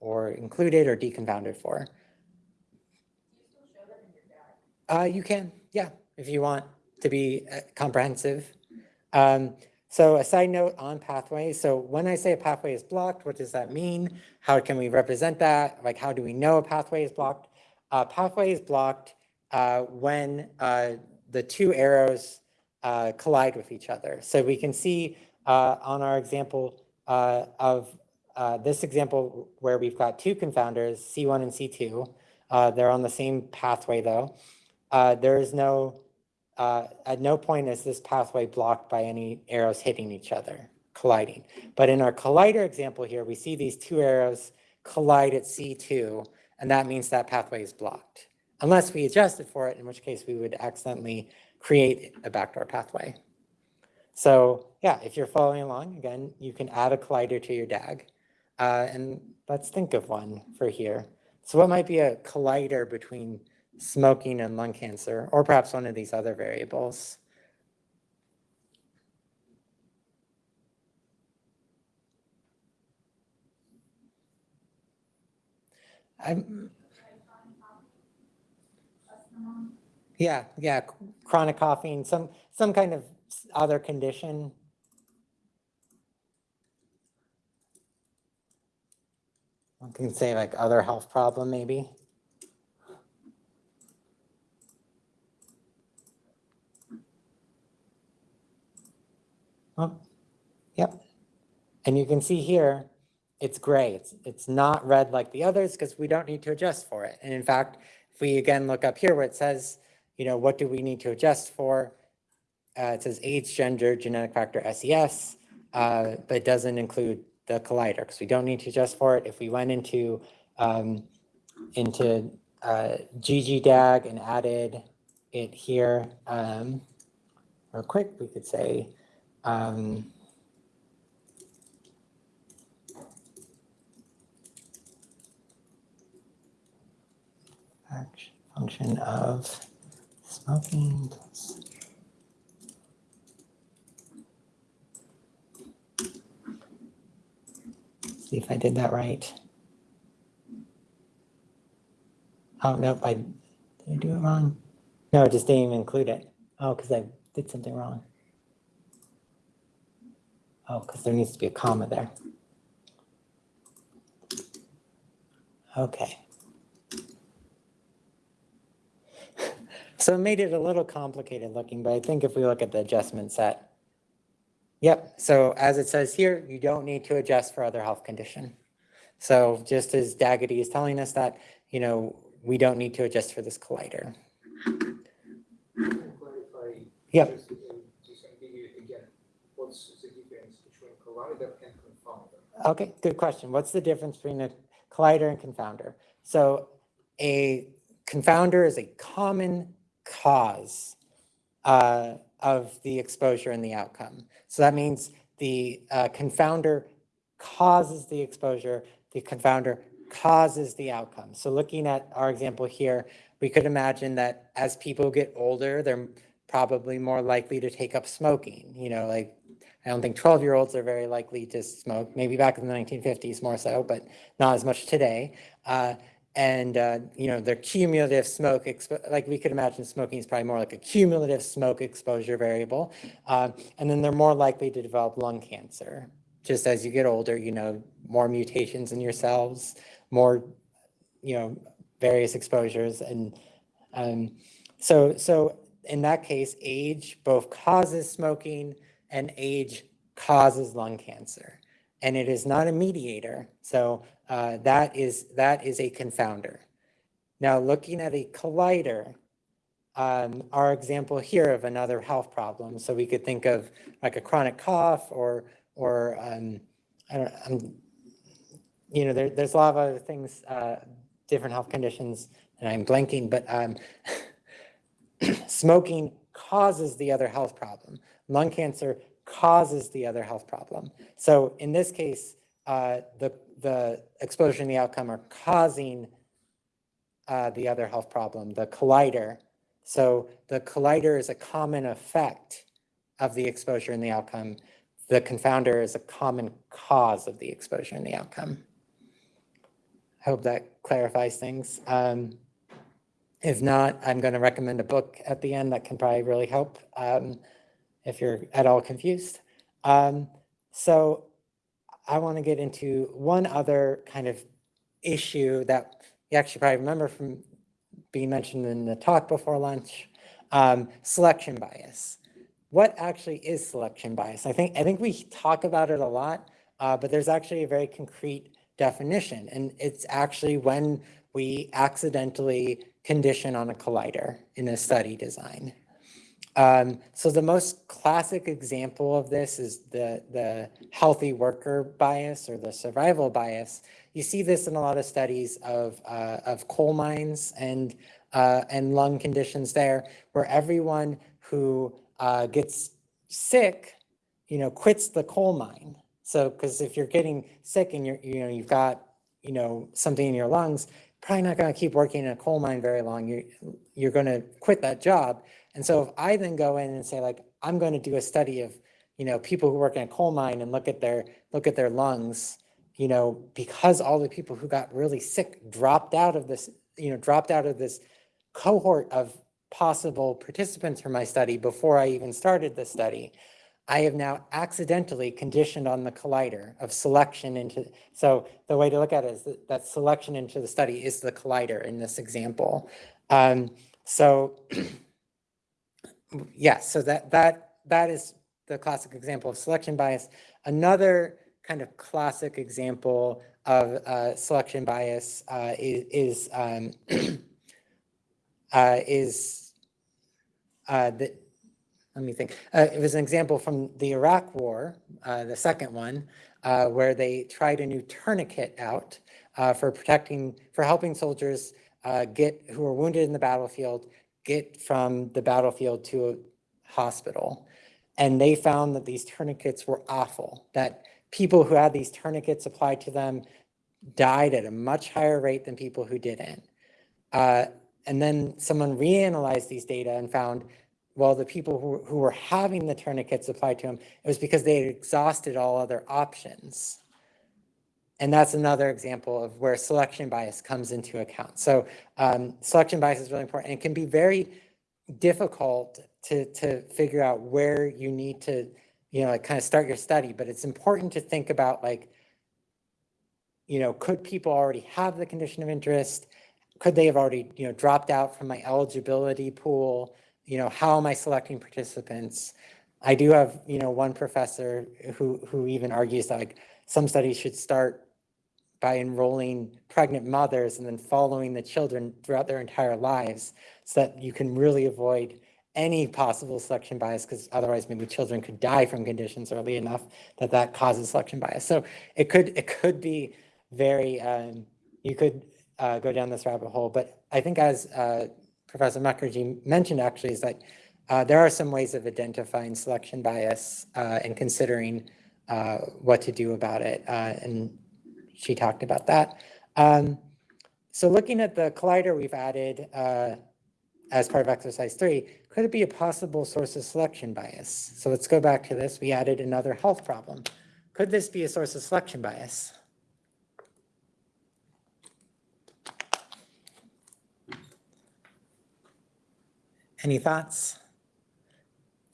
or included or deconfounded for. Uh, you can, yeah, if you want to be uh, comprehensive. Um, so a side note on pathways. So when I say a pathway is blocked, what does that mean? How can we represent that? Like, how do we know a pathway is blocked? Uh, pathway is blocked uh, when uh, the two arrows uh, collide with each other. So we can see uh, on our example uh, of uh, this example where we've got two confounders, C1 and C2. Uh, they're on the same pathway though. Uh, there is no, at no point is this pathway blocked by any arrows hitting each other, colliding. But in our collider example here, we see these two arrows collide at C2, and that means that pathway is blocked. Unless we adjusted for it, in which case we would accidentally create a backdoor pathway. So yeah, if you're following along, again, you can add a collider to your DAG. Uh, and let's think of one for here. So what might be a collider between smoking and lung cancer, or perhaps one of these other variables? I'm, yeah, yeah, chronic coughing, some, some kind of other condition. One can say like other health problem, maybe. Oh, yep. And you can see here, it's gray. It's, it's not red like the others because we don't need to adjust for it. And in fact, if we again look up here where it says, you know, what do we need to adjust for? Uh, it says age, gender, genetic factor, SES, uh, but doesn't include the collider because we don't need to adjust for it. If we went into um, into uh, ggdag and added it here um, real quick, we could say um, function of plus See if I did that right. Oh, nope, I, did I do it wrong? No, it just didn't even include it. Oh, because I did something wrong. Oh, because there needs to be a comma there. Okay. So it made it a little complicated looking, but I think if we look at the adjustment set. Yep, so as it says here, you don't need to adjust for other health condition. So just as DAGitty is telling us that, you know, we don't need to adjust for this collider. Can you clarify? Yep. just, Just ambiguity again, what's the difference between collider and confounder? Okay, good question. What's the difference between a collider and confounder? So a confounder is a common cause uh, of the exposure and the outcome. So that means the uh, confounder causes the exposure, the confounder causes the outcome. So looking at our example here, we could imagine that as people get older, they're probably more likely to take up smoking, you know, like I don't think 12 year olds are very likely to smoke, maybe back in the 1950s more so, but not as much today. Uh, and, uh, you know, their cumulative smoke, like we could imagine smoking is probably more like a cumulative smoke exposure variable. Uh, and then they're more likely to develop lung cancer. Just as you get older, you know, more mutations in your cells, more, you know, various exposures. And um, so, so in that case, age both causes smoking and age causes lung cancer. And it is not a mediator. So uh, that is that is a confounder. Now looking at a collider, um, our example here of another health problem. So we could think of like a chronic cough or, or, um, I don't, I'm, you know, there, there's a lot of other things, uh, different health conditions, and I'm blanking, but, um, smoking causes the other health problem. Lung cancer causes the other health problem. So in this case, uh, the, the exposure and the outcome are causing uh, the other health problem, the collider. So the collider is a common effect of the exposure and the outcome. The confounder is a common cause of the exposure and the outcome. I hope that clarifies things. Um, if not, I'm going to recommend a book at the end that can probably really help um, if you're at all confused. Um, so I want to get into one other kind of issue that you actually probably remember from being mentioned in the talk before lunch, um, selection bias. What actually is selection bias? I think, I think we talk about it a lot, uh, but there's actually a very concrete definition, and it's actually when we accidentally condition on a collider in a study design. Um, so the most classic example of this is the, the healthy worker bias or the survival bias. You see this in a lot of studies of, uh, of coal mines and, uh, and lung conditions there, where everyone who uh, gets sick, you know, quits the coal mine. So, because if you're getting sick and you're, you know, you've got, you know, something in your lungs, probably not going to keep working in a coal mine very long. You're, you're going to quit that job. And so if I then go in and say like, I'm going to do a study of, you know, people who work in a coal mine and look at their, look at their lungs, you know, because all the people who got really sick dropped out of this, you know, dropped out of this cohort of possible participants for my study before I even started the study. I have now accidentally conditioned on the collider of selection into, so the way to look at it is that, that selection into the study is the collider in this example. Um, so yes, so that, that, that is the classic example of selection bias. Another kind of classic example of uh, selection bias uh, is, is, um, uh, is uh, the, let me think. Uh, it was an example from the Iraq War, uh, the second one, where they tried a new tourniquet out for protecting, for helping soldiers get who were wounded in the battlefield get from the battlefield to a hospital. And they found that these tourniquets were awful, that people who had these tourniquets applied to them died at a much higher rate than people who didn't. Uh, and then someone reanalyzed these data and found, well, the people who, who were having the tourniquets applied to them, it was because they had exhausted all other options. And that's another example of where selection bias comes into account. So um, selection bias is really important and can be very difficult to, to figure out where you need to, you know, like kind of start your study. But it's important to think about like, you know, could people already have the condition of interest? Could they have already, you know, dropped out from my eligibility pool? You know, how am I selecting participants? I do have, you know, one professor who, who even argues that like some studies should start by enrolling pregnant mothers and then following the children throughout their entire lives so that you can really avoid any possible selection bias because otherwise maybe children could die from conditions early enough that that causes selection bias. So it could it could be very, um, you could uh, go down this rabbit hole, but I think as uh, Professor Mukherjee mentioned actually is that uh, there are some ways of identifying selection bias uh, and considering uh, what to do about it. Uh, and she talked about that. Um, so looking at the collider we've added uh, as part of exercise three, could it be a possible source of selection bias? So let's go back to this. We added another health problem. Could this be a source of selection bias? Any thoughts?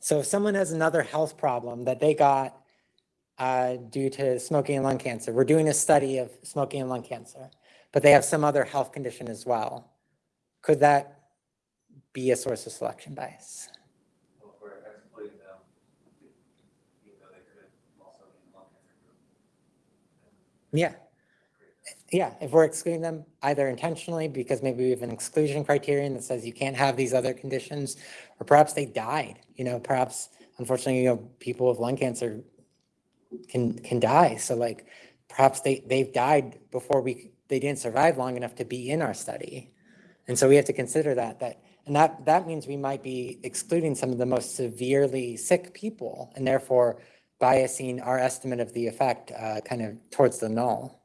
So if someone has another health problem that they got uh, due to smoking and lung cancer. We're doing a study of smoking and lung cancer, but they have some other health condition as well. Could that be a source of selection bias? Well, if we're excluding them, even though they could also be in the lung cancer group. Yeah. Yeah, if we're excluding them either intentionally because maybe we have an exclusion criterion that says you can't have these other conditions, or perhaps they died, you know, perhaps unfortunately, you know, people with lung cancer can, can die. So like perhaps they, they've died before we, they didn't survive long enough to be in our study. And so we have to consider that, that, and that, that means we might be excluding some of the most severely sick people and therefore biasing our estimate of the effect uh, kind of towards the null.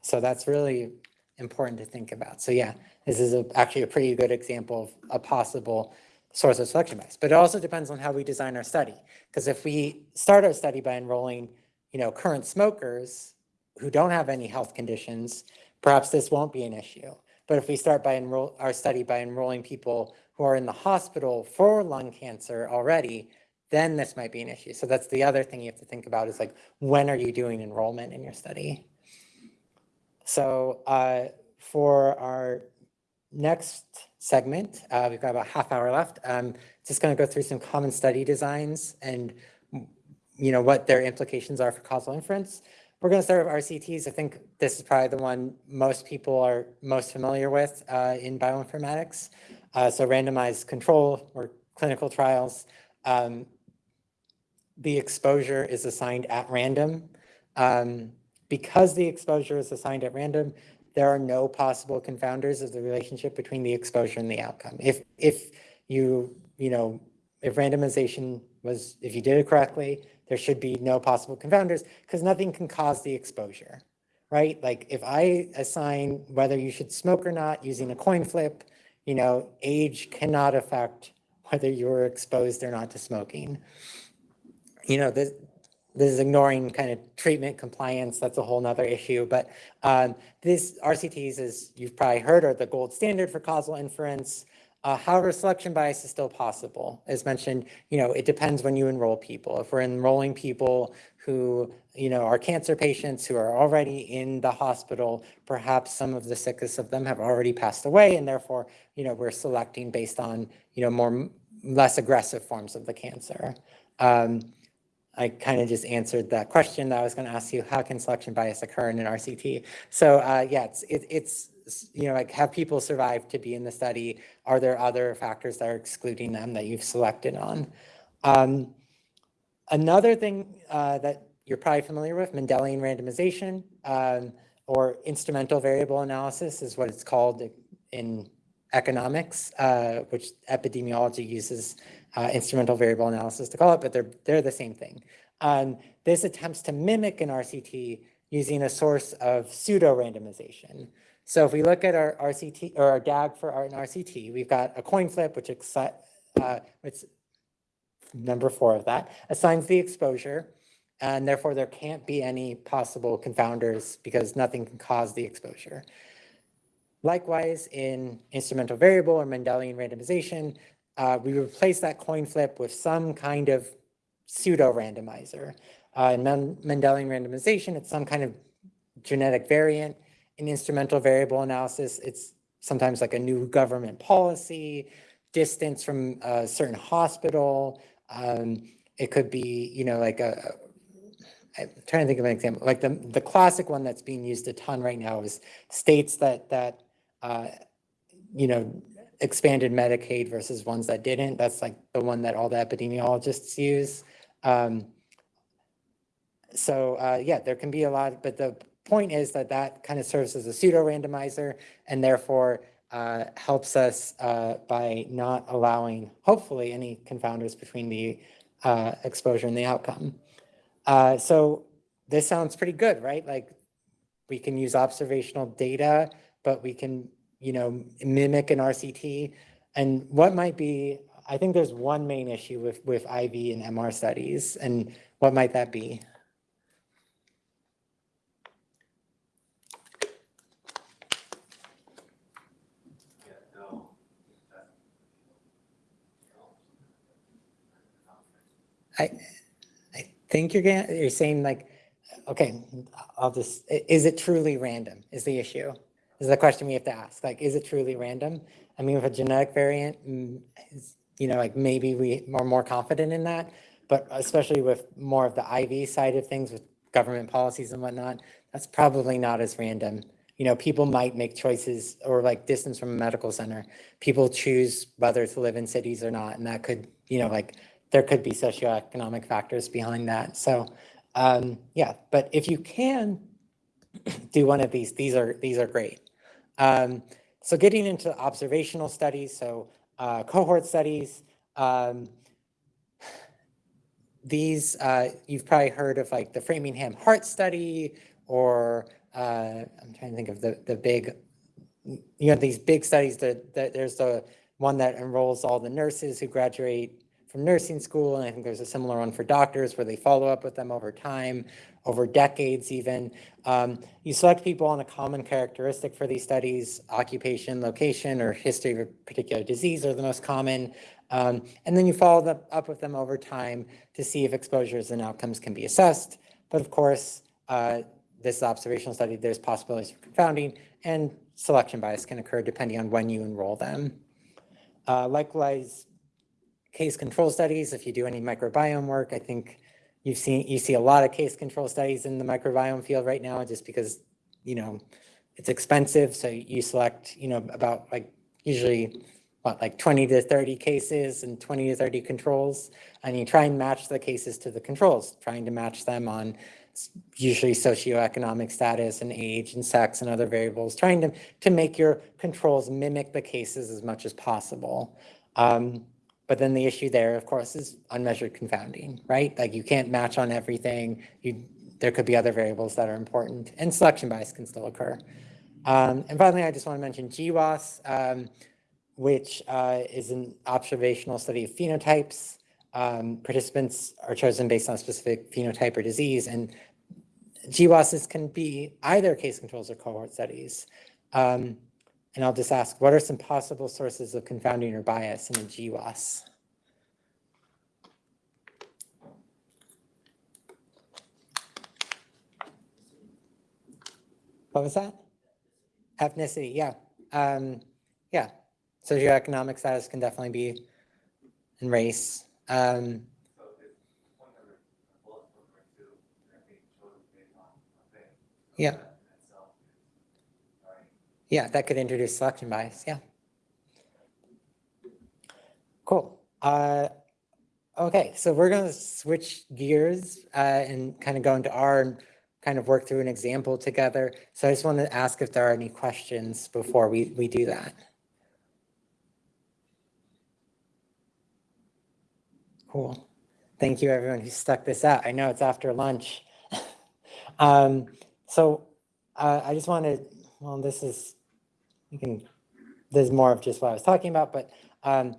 So that's really important to think about. So yeah, this is a, actually a pretty good example of a possible source of selection bias. But it also depends on how we design our study. Because if we start our study by enrolling, you know, current smokers who don't have any health conditions, perhaps this won't be an issue. But if we start by enroll our study by enrolling people who are in the hospital for lung cancer already, then this might be an issue. So that's the other thing you have to think about is like, when are you doing enrollment in your study? So uh, for our next segment, uh, we've got about half hour left. Um, just going to go through some common study designs and you know what their implications are for causal inference. We're going to start with RCTs. I think this is probably the one most people are most familiar with uh, in bioinformatics. Uh, so randomized control or clinical trials. Um, the exposure is assigned at random. Um, because the exposure is assigned at random, there are no possible confounders of the relationship between the exposure and the outcome. If, if you, you know, if randomization was, if you did it correctly, there should be no possible confounders because nothing can cause the exposure, right? Like if I assign whether you should smoke or not using a coin flip, you know, age cannot affect whether you're exposed or not to smoking. You know, this, this is ignoring kind of treatment compliance. That's a whole nother issue. But um, this RCTs, as you've probably heard, are the gold standard for causal inference. Uh, however, selection bias is still possible. As mentioned, you know, it depends when you enroll people. If we're enrolling people who, you know, are cancer patients who are already in the hospital, perhaps some of the sickest of them have already passed away, and therefore, you know, we're selecting based on, you know, more less aggressive forms of the cancer. Um, I kind of just answered that question that I was going to ask you, how can selection bias occur in an RCT? So uh, yeah, it's, it, it's, you know, like have people survived to be in the study? Are there other factors that are excluding them that you've selected on? Um, another thing uh, that you're probably familiar with, Mendelian randomization um, or instrumental variable analysis is what it's called in economics, uh, which epidemiology uses uh, instrumental variable analysis to call it, but they're, they're the same thing. Um, this attempts to mimic an RCT using a source of pseudo randomization. So if we look at our RCT or our DAG for our RCT, we've got a coin flip, which uh, it's number four of that, assigns the exposure, and therefore there can't be any possible confounders because nothing can cause the exposure. Likewise, in instrumental variable or Mendelian randomization, uh, we replace that coin flip with some kind of pseudo randomizer. Uh, in Mendelian randomization, it's some kind of genetic variant. In instrumental variable analysis, it's sometimes like a new government policy, distance from a certain hospital. Um, it could be, you know, like a, I'm trying to think of an example. Like the, the classic one that's being used a ton right now is states that, that uh, you know, expanded Medicaid versus ones that didn't. That's like the one that all the epidemiologists use. Um, so uh, yeah, there can be a lot, but the point is that that kind of serves as a pseudo randomizer and therefore uh, helps us uh, by not allowing, hopefully, any confounders between the uh, exposure and the outcome. Uh, so this sounds pretty good, right? Like we can use observational data, but we can you know, mimic an RCT? And what might be, I think there's one main issue with, with IV and MR studies, and what might that be? I, I think you're you're saying like, okay, I'll just, is it truly random is the issue? Is the question we have to ask. Like, is it truly random? I mean, with a genetic variant, mm, you know, like maybe we are more confident in that, but especially with more of the IV side of things with government policies and whatnot, that's probably not as random. You know, people might make choices or like distance from a medical center. People choose whether to live in cities or not, and that could, you know, like there could be socioeconomic factors behind that. So, um, yeah, but if you can do one of these, these are these are great. Um, so getting into observational studies, so uh, cohort studies, um, these, uh, you've probably heard of like the Framingham Heart Study or uh, I'm trying to think of the, the big, you know, these big studies that, that there's the one that enrolls all the nurses who graduate from nursing school. And I think there's a similar one for doctors where they follow up with them over time, over decades even. Um, you select people on a common characteristic for these studies, occupation, location, or history of a particular disease are the most common. Um, and then you follow up with them over time to see if exposures and outcomes can be assessed. But of course, uh, this observational study, there's possibilities for confounding and selection bias can occur depending on when you enroll them. Uh, likewise, case control studies, if you do any microbiome work, I think you've seen, you see a lot of case control studies in the microbiome field right now just because, you know, it's expensive. So you select, you know, about like usually what, like 20 to 30 cases and 20 to 30 controls. And you try and match the cases to the controls, trying to match them on usually socioeconomic status and age and sex and other variables, trying to, to make your controls mimic the cases as much as possible. Um, but then the issue there, of course, is unmeasured confounding, right? Like you can't match on everything. You, there could be other variables that are important and selection bias can still occur. Um, and finally, I just want to mention GWAS. Um, which uh, is an observational study of phenotypes. Um, participants are chosen based on a specific phenotype or disease, and GWASs can be either case controls or cohort studies. Um, and I'll just ask, what are some possible sources of confounding or bias in a GWAS? What was that? Ethnicity, yeah. Um, yeah, socioeconomic status can definitely be in race. Um, So yeah, that could introduce selection bias. Yeah. Cool. Uh, okay, so we're going to switch gears uh, and kind of go into R and kind of work through an example together. So I just want to ask if there are any questions before we, we do that. Cool. Thank you, everyone who stuck this out. I know it's after lunch. um, so uh, I just wanted, well, this is, you can, this is more of just what I was talking about, but um,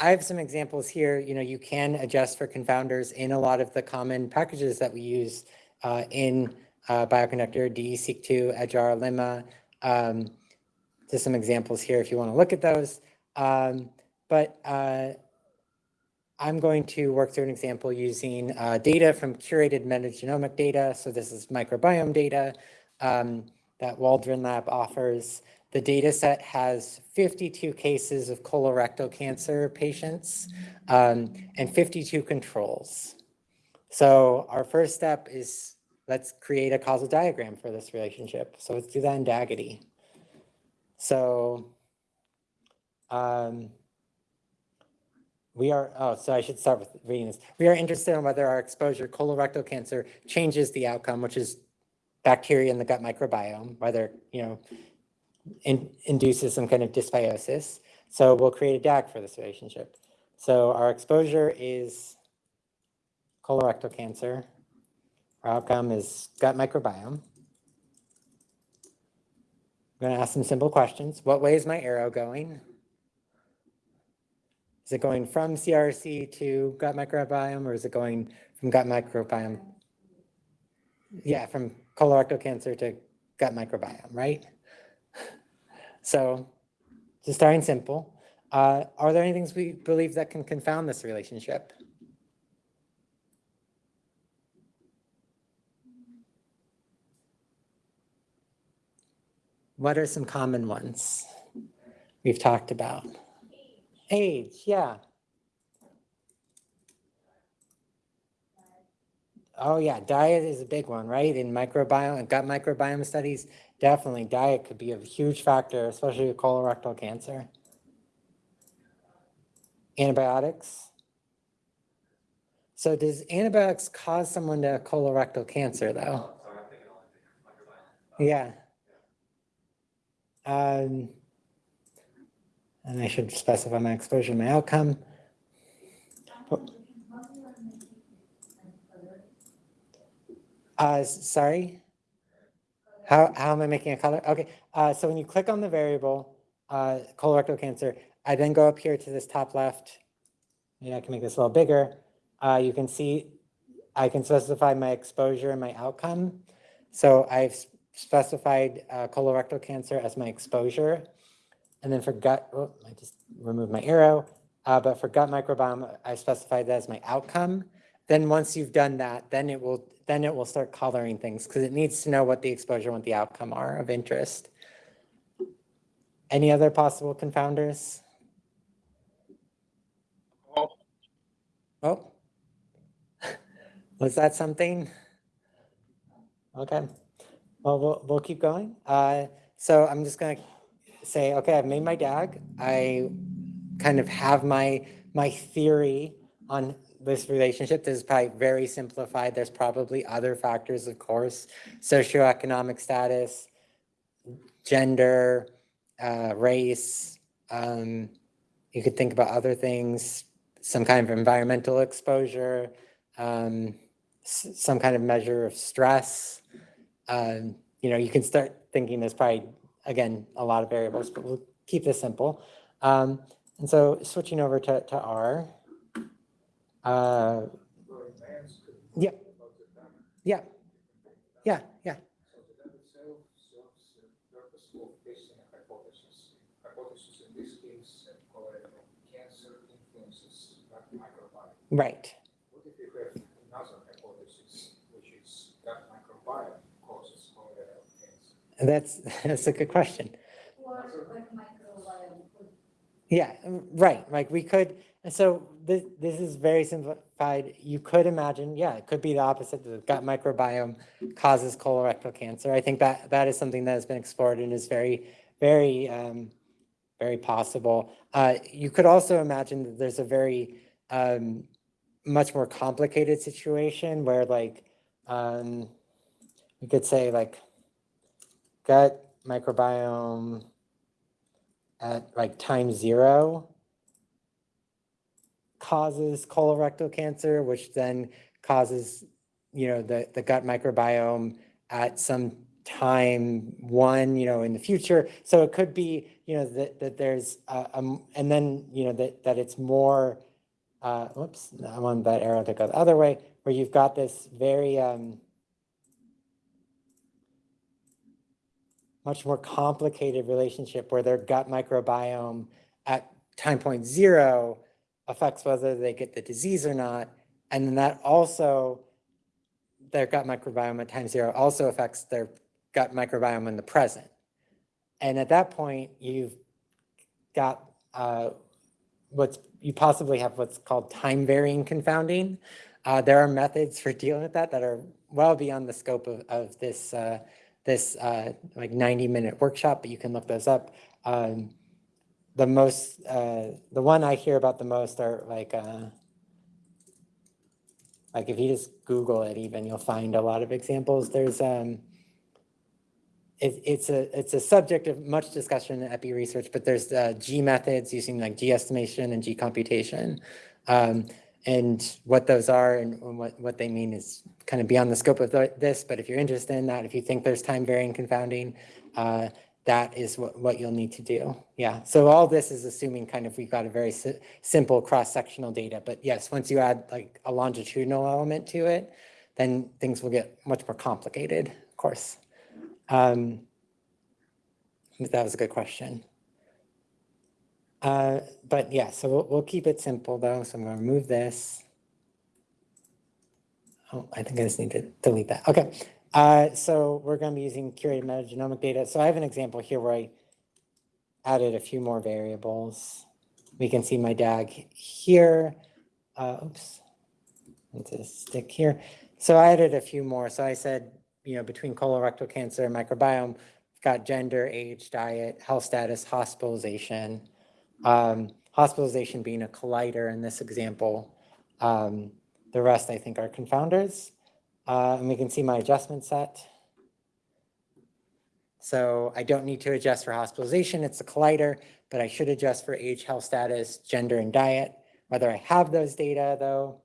I have some examples here. You know, you can adjust for confounders in a lot of the common packages that we use uh, in uh, Bioconductor, DESeq2, edgeR, limma. Um, just some examples here if you want to look at those. Um, but uh, I'm going to work through an example using uh, data from curated metagenomic data. So this is microbiome data um, that Waldron Lab offers. The data set has 52 cases of colorectal cancer patients um, and 52 controls. So our first step is let's create a causal diagram for this relationship. So let's do that in DAGitty. So um, we are, oh, so I should start with reading this. We are interested in whether our exposure to colorectal cancer changes the outcome, which is bacteria in the gut microbiome, whether, you know, in, induces some kind of dysbiosis. So we'll create a DAG for this relationship. So our exposure is colorectal cancer. Our outcome is gut microbiome. I'm going to ask some simple questions. What way is my arrow going? Is it going from CRC to gut microbiome or is it going from gut microbiome? Yeah, from colorectal cancer to gut microbiome, right? So just starting simple. Uh, are there any things we believe that can confound this relationship? What are some common ones we've talked about? Age, yeah. Oh, yeah, diet is a big one, right? In microbiome, and gut microbiome studies, definitely diet could be a huge factor, especially with colorectal cancer. Antibiotics. So does antibiotics cause someone to have colorectal cancer though? Sorry, I'm thinking only microbiome. Yeah. Um, and I should specify my exposure, and my outcome. Uh, sorry? How, how am I making a color? Okay, uh, so when you click on the variable, uh, colorectal cancer, I then go up here to this top left. Maybe I can make this a little bigger. Uh, you can see, I can specify my exposure and my outcome. So I've specified uh, colorectal cancer as my exposure. And then for gut, oh, I just removed my arrow. Uh, but for gut microbiome, I specified that as my outcome. Then once you've done that, then it will then it will start coloring things because it needs to know what the exposure and the outcome are of interest. Any other possible confounders? Oh, was that something? Okay, well, we'll, we'll keep going. Uh, so I'm just gonna say, okay, I've made my DAG. I kind of have my, my theory on this relationship. This is probably very simplified. There's probably other factors, of course, socioeconomic status, gender, uh, race. Um, you could think about other things, some kind of environmental exposure, um, some kind of measure of stress. Um, you know, you can start thinking there's probably, again, a lot of variables, but we'll keep this simple. Um, and so switching over to, to R. Uh, For advanced could Yeah. about the damage. yeah, yeah, yeah. So the DAG itself serves the purpose of testing a hypothesis. Hypothesis in this case, colorectal cancer influences gut microbiome. Right. What if you have another hypothesis, which is gut microbiome causes colorectal cancer? That's, that's a good question. Or like microbiome Yeah, right, like we could, and so this, this is very simplified. You could imagine, yeah, it could be the opposite, the gut microbiome causes colorectal cancer. I think that, that is something that has been explored and is very, very, um, very possible. Uh, you could also imagine that there's a very, um, much more complicated situation where like, um, we could say like gut microbiome at like time zero causes colorectal cancer, which then causes, you know, the, the gut microbiome at some time one, you know, in the future. So it could be, you know, that, that there's, uh, um, and then, you know, that, that it's more, uh, whoops, I want that arrow to go the other way, where you've got this very, um, much more complicated relationship where their gut microbiome at time point zero affects whether they get the disease or not. And then that also, their gut microbiome at time zero also affects their gut microbiome in the present. And at that point, you've got uh, what's, you possibly have what's called time varying confounding. Uh, there are methods for dealing with that that are well beyond the scope of, of this, uh, this uh, like 90 minute workshop, but you can look those up. Um, the most, uh, the one I hear about the most are like, uh, like if you just Google it even, you'll find a lot of examples. There's, um, it, it's a, it's a subject of much discussion in epi research, but there's uh, G methods using like G estimation and G computation. Um, and what those are and what, what they mean is kind of beyond the scope of this, but if you're interested in that, if you think there's time varying confounding, uh, that is what, what you'll need to do. Yeah, so all this is assuming kind of we've got a very si- simple cross-sectional data, but yes, once you add like a longitudinal element to it, then things will get much more complicated, of course. Um, that was a good question. Uh, but yeah, so we'll, we'll keep it simple though. So I'm to remove this. Oh, I think I just need to delete that. Okay. Uh, so we're going to be using curated metagenomic data. So I have an example here where I added a few more variables. We can see my DAG here. Uh, oops. Let's just stick here. So I added a few more. So I said, you know, between colorectal cancer and microbiome, got gender, age, diet, health status, hospitalization. Um, hospitalization being a collider in this example. Um, the rest I think are confounders. Uh, and we can see my adjustment set. So I don't need to adjust for hospitalization, it's a collider, but I should adjust for age, health status, gender, and diet. Whether I have those data though,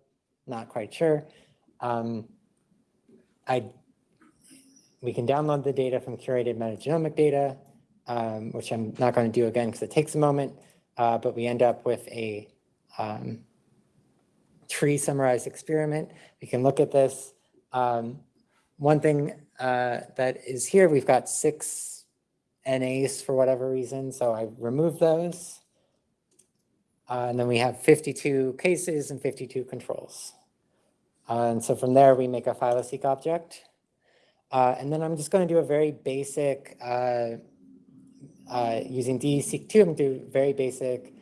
not quite sure. Um, I, we can download the data from curated metagenomic data, um, which I'm not going to do again because it takes a moment, uh, but we end up with a um, tree summarized experiment. We can look at this. Um, one thing uh, that is here, we've got six NAs for whatever reason, so I removed those. Uh, and then we have 52 cases and 52 controls. Uh, and so from there, we make a phyloseq object. Uh, and then I'm just going to do a very basic, uh, uh, using DESeq2, I'm going to do very basic,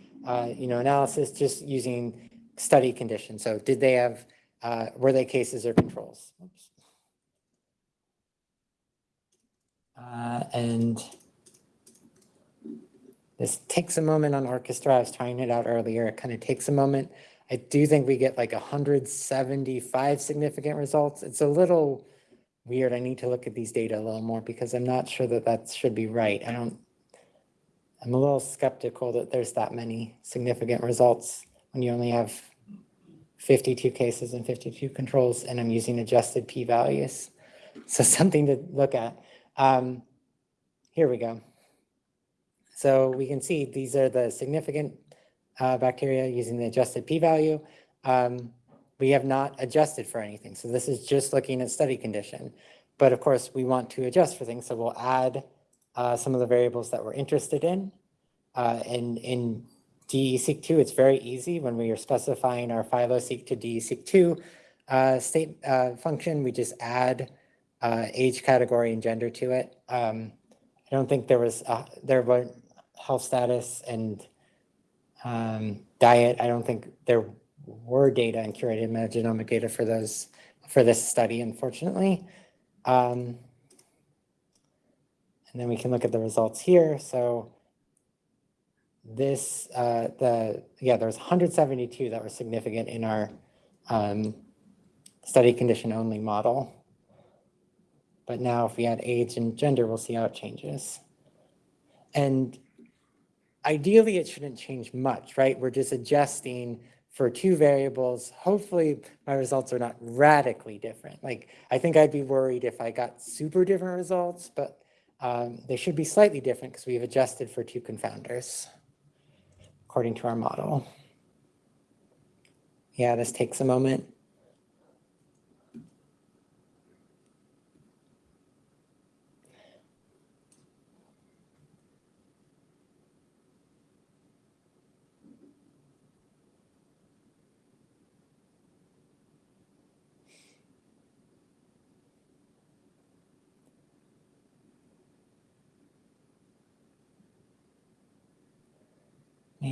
you know, analysis just using study conditions. So did they have, uh, were they cases or controls? Uh, and this takes a moment on orchestra. I was trying it out earlier. It kind of takes a moment. I do think we get like 175 significant results. It's a little weird. I need to look at these data a little more because I'm not sure that that should be right. I don't, I'm a little skeptical that there's that many significant results when you only have 52 cases and 52 controls and I'm using adjusted p-values. So something to look at. Um, here we go. So we can see these are the significant uh, bacteria using the adjusted p-value. Um, we have not adjusted for anything. So this is just looking at study condition. But of course, we want to adjust for things. So we'll add uh, some of the variables that we're interested in. Uh, and in DESeq2, it's very easy when we are specifying our phyloseq to DESeq2 uh, state uh, function, we just add uh, age category and gender to it. Um, I don't think there was, uh, there were health status and um, diet. I don't think there were data and curated metagenomic data for those, for this study, unfortunately. Um, and then we can look at the results here. So this, uh, the, yeah, there was 172 that were significant in our um, study condition only model. But now if we add age and gender, we'll see how it changes. And ideally, it shouldn't change much, right? We're just adjusting for two variables. Hopefully my results are not radically different. Like I think I'd be worried if I got super different results, but um, they should be slightly different because we've adjusted for two confounders according to our model. Yeah, this takes a moment.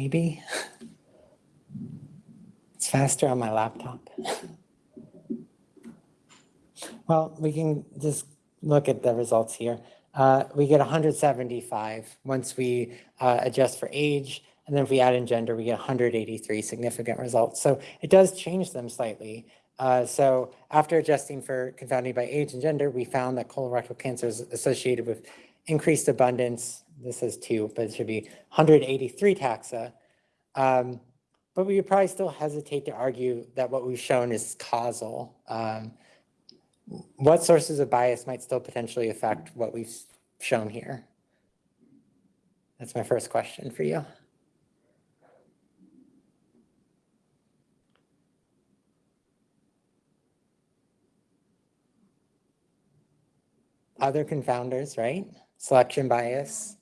Maybe. It's faster on my laptop. Well, we can just look at the results here. Uh, we get 175 once we uh, adjust for age. And then if we add in gender, we get 183 significant results. So it does change them slightly. Uh, so after adjusting for confounding by age and gender, we found that colorectal cancer is associated with increased abundance. This is two, but it should be 183 taxa. Um, but we would probably still hesitate to argue that what we've shown is causal. Um, what sources of bias might still potentially affect what we've shown here? That's my first question for you. Other confounders, right? Selection bias.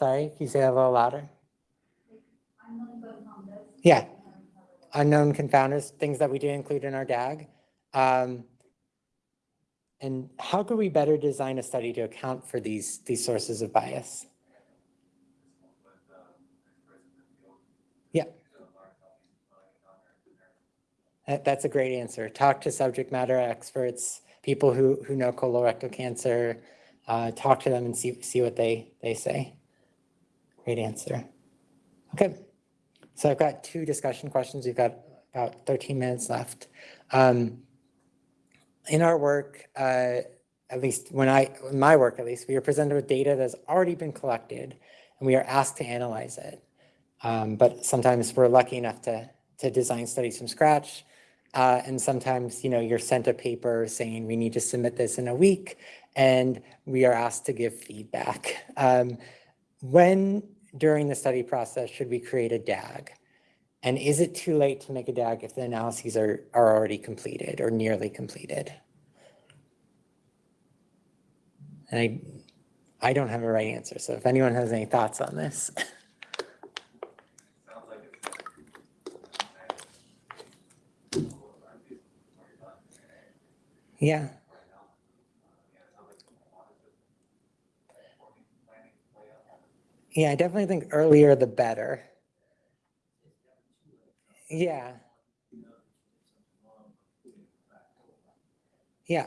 Sorry, can you say that a little louder? Yeah. Unknown confounders, things that we did include in our DAG. Um, and how could we better design a study to account for these, these sources of bias? Yeah. That, that's a great answer. Talk to subject matter experts, people who, who know colorectal cancer. Uh, talk to them and see, see what they, they say. Great answer. Okay. So I've got two discussion questions. We've got about 13 minutes left. Um, in our work, uh, at least when I, in my work at least, we are presented with data that's already been collected and we are asked to analyze it. Um, but sometimes we're lucky enough to, to design studies from scratch. Uh, and sometimes, you know, you're sent a paper saying we need to submit this in a week and we are asked to give feedback. Um, when during the study process should we create a DAG? And is it too late to make a DAG if the analyses are, are already completed or nearly completed? And I, I don't have a right answer. So if anyone has any thoughts on this. Yeah, Yeah, it sounds like a lot of just forming, planning, layout. Yeah, I definitely think earlier the better. Yeah. Yeah.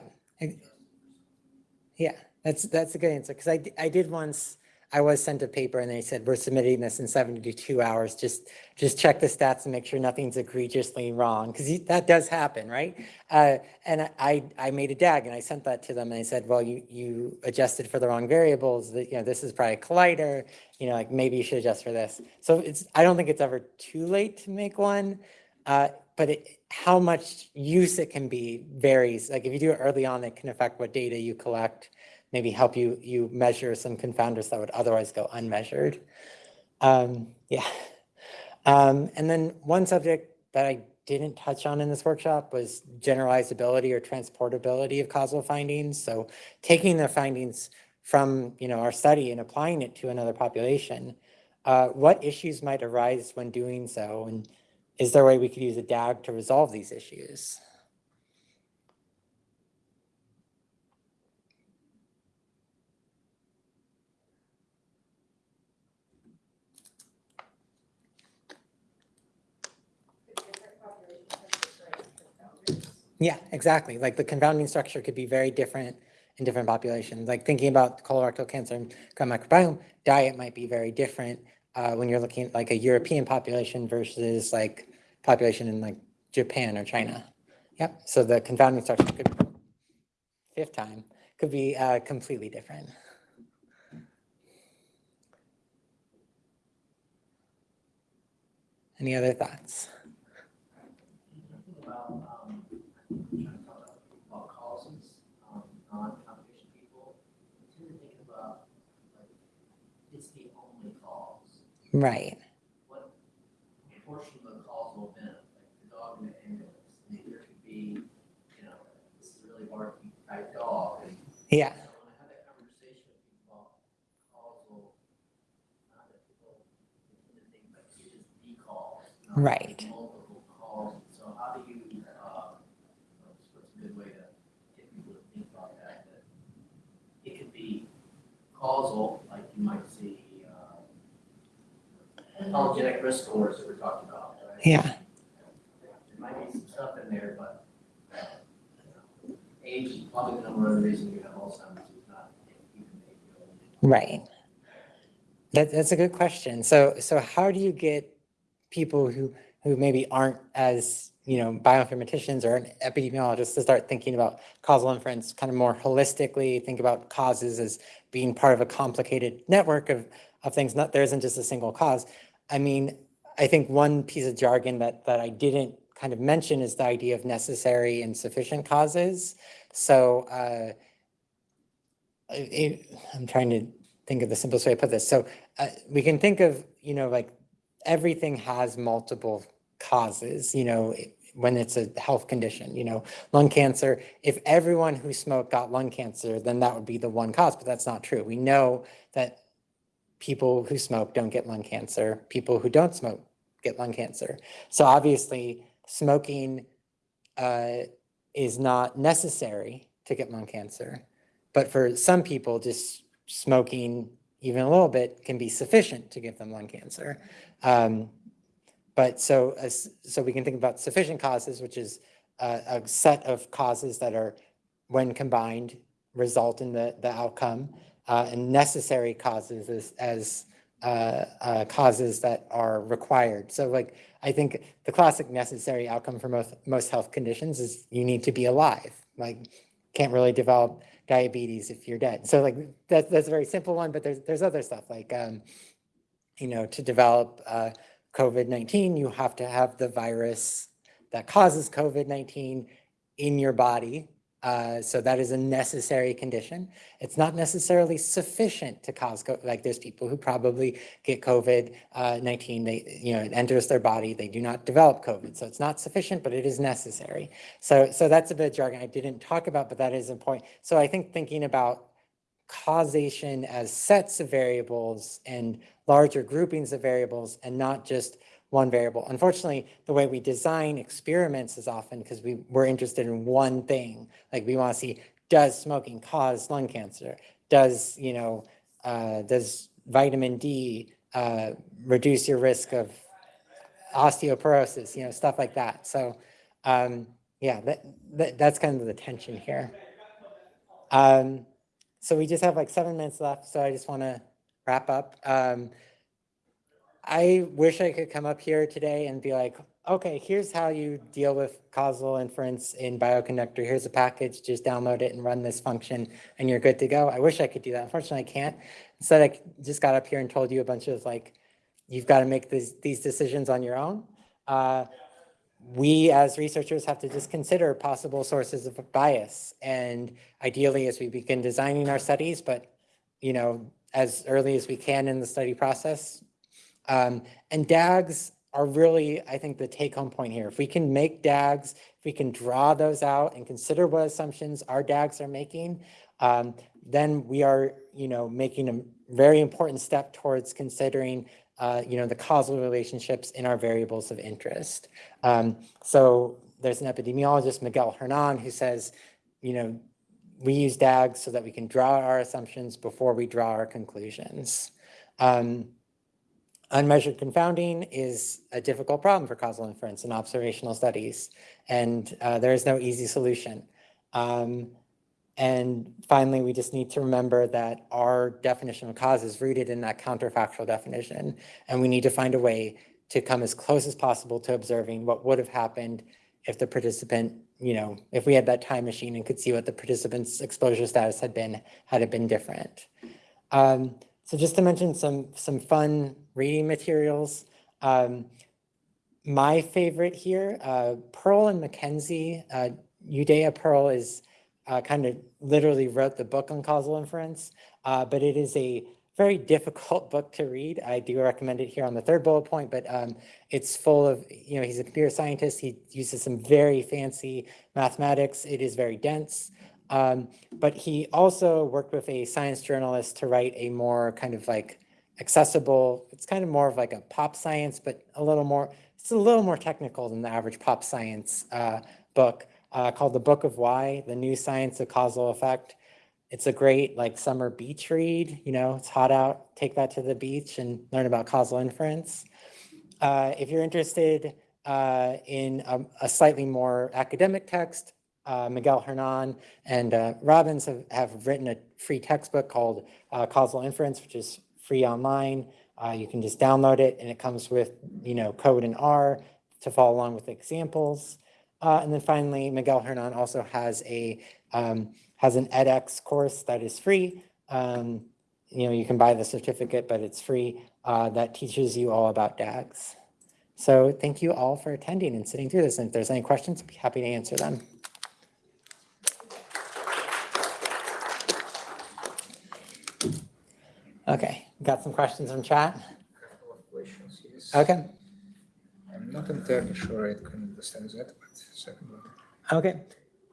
Yeah, that's, that's a good answer, because I, I did once, I was sent a paper and they said, we're submitting this in seventy-two hours, just, just check the stats and make sure nothing's egregiously wrong, because that does happen, right? Uh, and I, I made a DAG and I sent that to them and I said, well, you, you adjusted for the wrong variables, that, you know, this is probably a collider, you know, like maybe you should adjust for this. So it's, I don't think it's ever too late to make one. Uh, but it, how much use it can be varies. Like if you do it early on, it can affect what data you collect, maybe help you, you measure some confounders that would otherwise go unmeasured. Um, yeah. Um, and then one subject that I didn't touch on in this workshop was generalizability or transportability of causal findings. So taking the findings from, you know, our study and applying it to another population, uh, what issues might arise when doing so? And is there a way we could use a DAG to resolve these issues? Yeah, exactly. Like the confounding structure could be very different in different populations. Like thinking about colorectal cancer and gut microbiome, diet might be very different uh, when you're looking at like a European population versus like population in like Japan or China. Yep. So the confounding structure could, fifth time, could be uh, completely different. Any other thoughts? about, um, trying to talk about, about causes, um, non-competition people, it's really thinking about, like, it's the only cause. Right. What portion of the causal event, like the dog in the ambulance, there could be, you know, this is really hard to keep a tight dog, and Yeah. so when I have that conversation with people about causal, not that people tend to think like it is the cause. not Right. So how do you, uh, what's what's a good way to get people to think about that, that it could be causal, like you might see, uh, polygenic risk scores that we're talking about, right? Yeah. There might be some stuff in there, but uh, age is probably the number one reason you have Alzheimer's is not even age. Right. That, that's a good question. So, so how do you get people who, who maybe aren't as, you know, bioinformaticians or epidemiologists to start thinking about causal inference kind of more holistically, think about causes as being part of a complicated network of, of things, not, there isn't just a single cause. I mean, I think one piece of jargon that, that I didn't kind of mention is the idea of necessary and sufficient causes. So, uh, it, I'm trying to think of the simplest way to put this. So uh, we can think of, you know, like everything has multiple causes, you know, when it's a health condition, you know, lung cancer, if everyone who smoked got lung cancer, then that would be the one cause, but that's not true. We know that people who smoke don't get lung cancer, people who don't smoke get lung cancer. So obviously smoking uh, is not necessary to get lung cancer. But for some people, just smoking even a little bit can be sufficient to give them lung cancer. Um, but so, as, so we can think about sufficient causes, which is a, a set of causes that are, when combined, result in the, the outcome, uh, and necessary causes as, as uh, uh, causes that are required. So like, I think the classic necessary outcome for most, most health conditions is you need to be alive. Like, can't really develop diabetes if you're dead. So like, that's, that's a very simple one, but there's, there's other stuff like, um, you know, to develop uh, COVID-19, you have to have the virus that causes COVID-19 in your body. Uh, so that is a necessary condition. It's not necessarily sufficient to cause, like there's people who probably get COVID-19, they, you know, it enters their body, they do not develop COVID. So it's not sufficient, but it is necessary. So, so that's a bit of jargon I didn't talk about, but that is important. So I think thinking about causation as sets of variables and larger groupings of variables and not just one variable. Unfortunately, the way we design experiments is often because we, we're interested in one thing. Like we want to see, does smoking cause lung cancer? Does, you know, uh, does vitamin D uh, reduce your risk of osteoporosis, you know, stuff like that. So um, yeah, that, that, that's kind of the tension here. Um, so we just have like seven minutes left, so I just want to wrap up. Um, I wish I could come up here today and be like, okay, here's how you deal with causal inference in Bioconductor. Here's a package, just download it and run this function and you're good to go. I wish I could do that. Unfortunately, I can't. Instead, I just got up here and told you a bunch of like, you've got to make these, these decisions on your own. Uh, we as researchers have to just consider possible sources of bias and ideally as we begin designing our studies, but you know, as early as we can in the study process. Um, and DAGs are really, I think, the take home point here. If we can make DAGs, if we can draw those out and consider what assumptions our DAGs are making, um, then we are, you know, making a very important step towards considering uh, you know, the causal relationships in our variables of interest. Um, so there's an epidemiologist, Miguel Hernan, who says, you know, we use DAGs so that we can draw our assumptions before we draw our conclusions. Um, unmeasured confounding is a difficult problem for causal inference in observational studies, and uh, there is no easy solution. Um, and finally, we just need to remember that our definition of cause is rooted in that counterfactual definition. And we need to find a way to come as close as possible to observing what would have happened if the participant, you know, if we had that time machine and could see what the participant's exposure status had been, had it been different. Um, so just to mention some, some fun reading materials. Um, my favorite here, uh, Pearl and Mackenzie, uh, Pearl is uh, kind of literally wrote the book on causal inference, uh, but it is a very difficult book to read. I do recommend it here on the third bullet point, but um, it's full of, you know, he's a computer scientist. He uses some very fancy mathematics. It is very dense. Um, but he also worked with a science journalist to write a more kind of like accessible, it's kind of more of like a pop science, but a little more, it's a little more technical than the average pop science uh, book uh, called The Book of Why, The New Science of Causal Effect. It's a great like summer beach read, you know, it's hot out, take that to the beach and learn about causal inference. Uh, if you're interested uh, in a, a, slightly more academic text, uh, Miguel Hernan and uh, Robins have, have written a free textbook called Causal Inference, which is free online. you can just download it and it comes with, you know, code in R to follow along with examples. Uh, and then finally, Miguel Hernan also has a um, has an edX course that is free. Um, you know, you can buy the certificate, but it's free. Uh, that teaches you all about DAGs. So thank you all for attending and sitting through this. And if there's any questions, I'd be happy to answer them. Okay, got some questions from chat. Couple of questions, yes. Okay, I'm not entirely sure I can understand that, but second one. okay.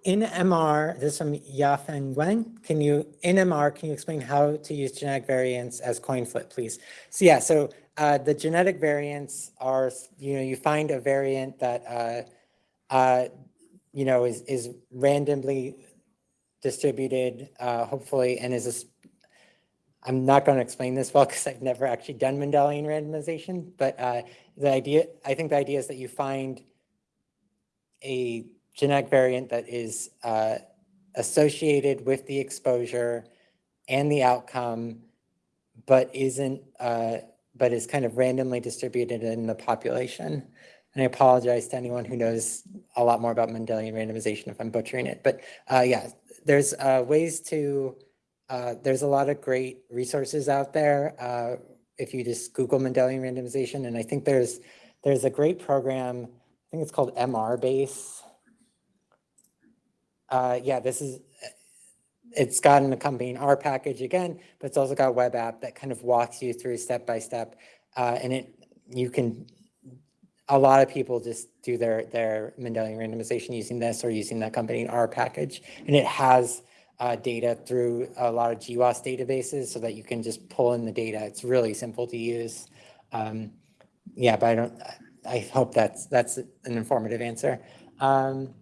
In MR, this is from Yafeng Wang. Can you, in MR, can you explain how to use genetic variants as coin flip, please? So yeah, so uh, the genetic variants are, you know, you find a variant that, uh, uh, you know, is, is randomly distributed, uh, hopefully, and is a, I'm not going to explain this well because I've never actually done Mendelian randomization, but uh, the idea, I think the idea is that you find a genetic variant that is uh, associated with the exposure and the outcome, but isn't, uh, but is kind of randomly distributed in the population. And I apologize to anyone who knows a lot more about Mendelian randomization if I'm butchering it. But uh, yeah, there's uh, ways to, uh, there's a lot of great resources out there. Uh, if you just Google Mendelian randomization, and I think there's, there's a great program, I think it's called MR Base. Uh, yeah, this is, it's got an accompanying R package again, but it's also got a web app that kind of walks you through step by step. Uh, and it, you can, a lot of people just do their, their Mendelian randomization using this or using the accompanying R package. And it has uh, data through a lot of GWAS databases so that you can just pull in the data. It's really simple to use. Um, yeah, but I don't, I hope that's, that's an informative answer. Um,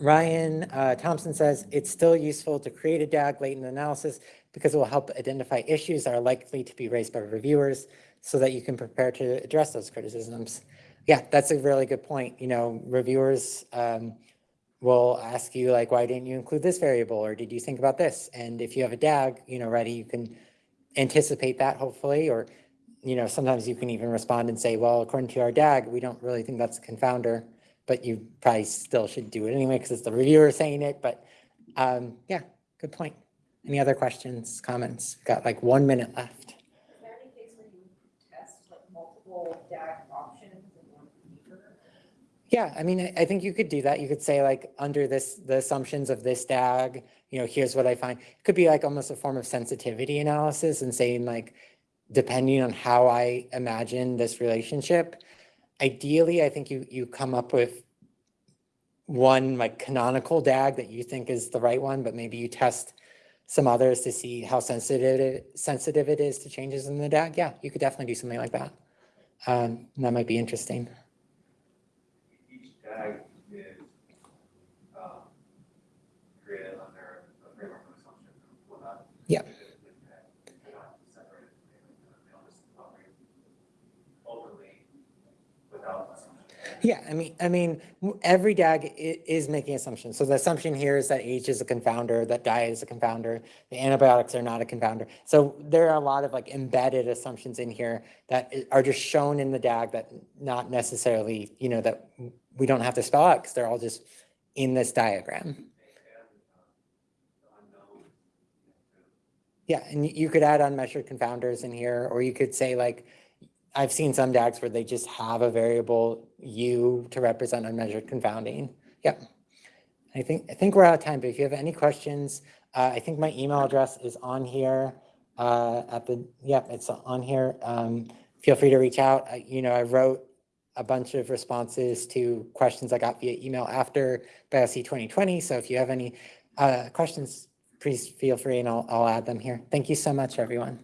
Ryan uh, Thompson says, it's still useful to create a DAG late in the analysis because it will help identify issues that are likely to be raised by reviewers so that you can prepare to address those criticisms. Yeah, that's a really good point. You know, reviewers um, will ask you like, why didn't you include this variable? Or did you think about this? And if you have a DAG, you know, ready, you can anticipate that hopefully, or, you know, sometimes you can even respond and say, well, according to our DAG, we don't really think that's a confounder but you probably still should do it anyway because it's the reviewer saying it. But um, yeah, good point. Any other questions, comments? We've got like one minute left. Is there any case where you test like multiple DAG options in one paper? Yeah, I mean, I, think you could do that. You could say like under this, the assumptions of this DAG, you know, here's what I find. It could be like almost a form of sensitivity analysis and saying like, depending on how I imagine this relationship, ideally, I think you, you come up with one like canonical DAG that you think is the right one, but maybe you test some others to see how sensitive it, sensitive it is to changes in the DAG. Yeah, you could definitely do something like that. Um, that might be interesting. DAG is, um, created under a framework of assumption. Will not- Yeah. They're not separated. They'll just operate openly without assumption. Yeah, I mean, I mean, every DAG is making assumptions. So the assumption here is that age is a confounder, that diet is a confounder, the antibiotics are not a confounder. So there are a lot of like embedded assumptions in here that are just shown in the DAG that not necessarily, you know, that we don't have to spell out because they're all just in this diagram. Unknown, Yeah, and you could add unmeasured confounders in here, or you could say like, I've seen some DAGs where they just have a variable U to represent unmeasured confounding. Yep. I think, I think we're out of time, but if you have any questions, uh, I think my email address is on here, uh, at the, yep, it's on here. Um, feel free to reach out. I, you know, I wrote a bunch of responses to questions I got via email after BIOC 2020. So if you have any, uh, questions, please feel free and I'll, I'll add them here. Thank you so much, everyone.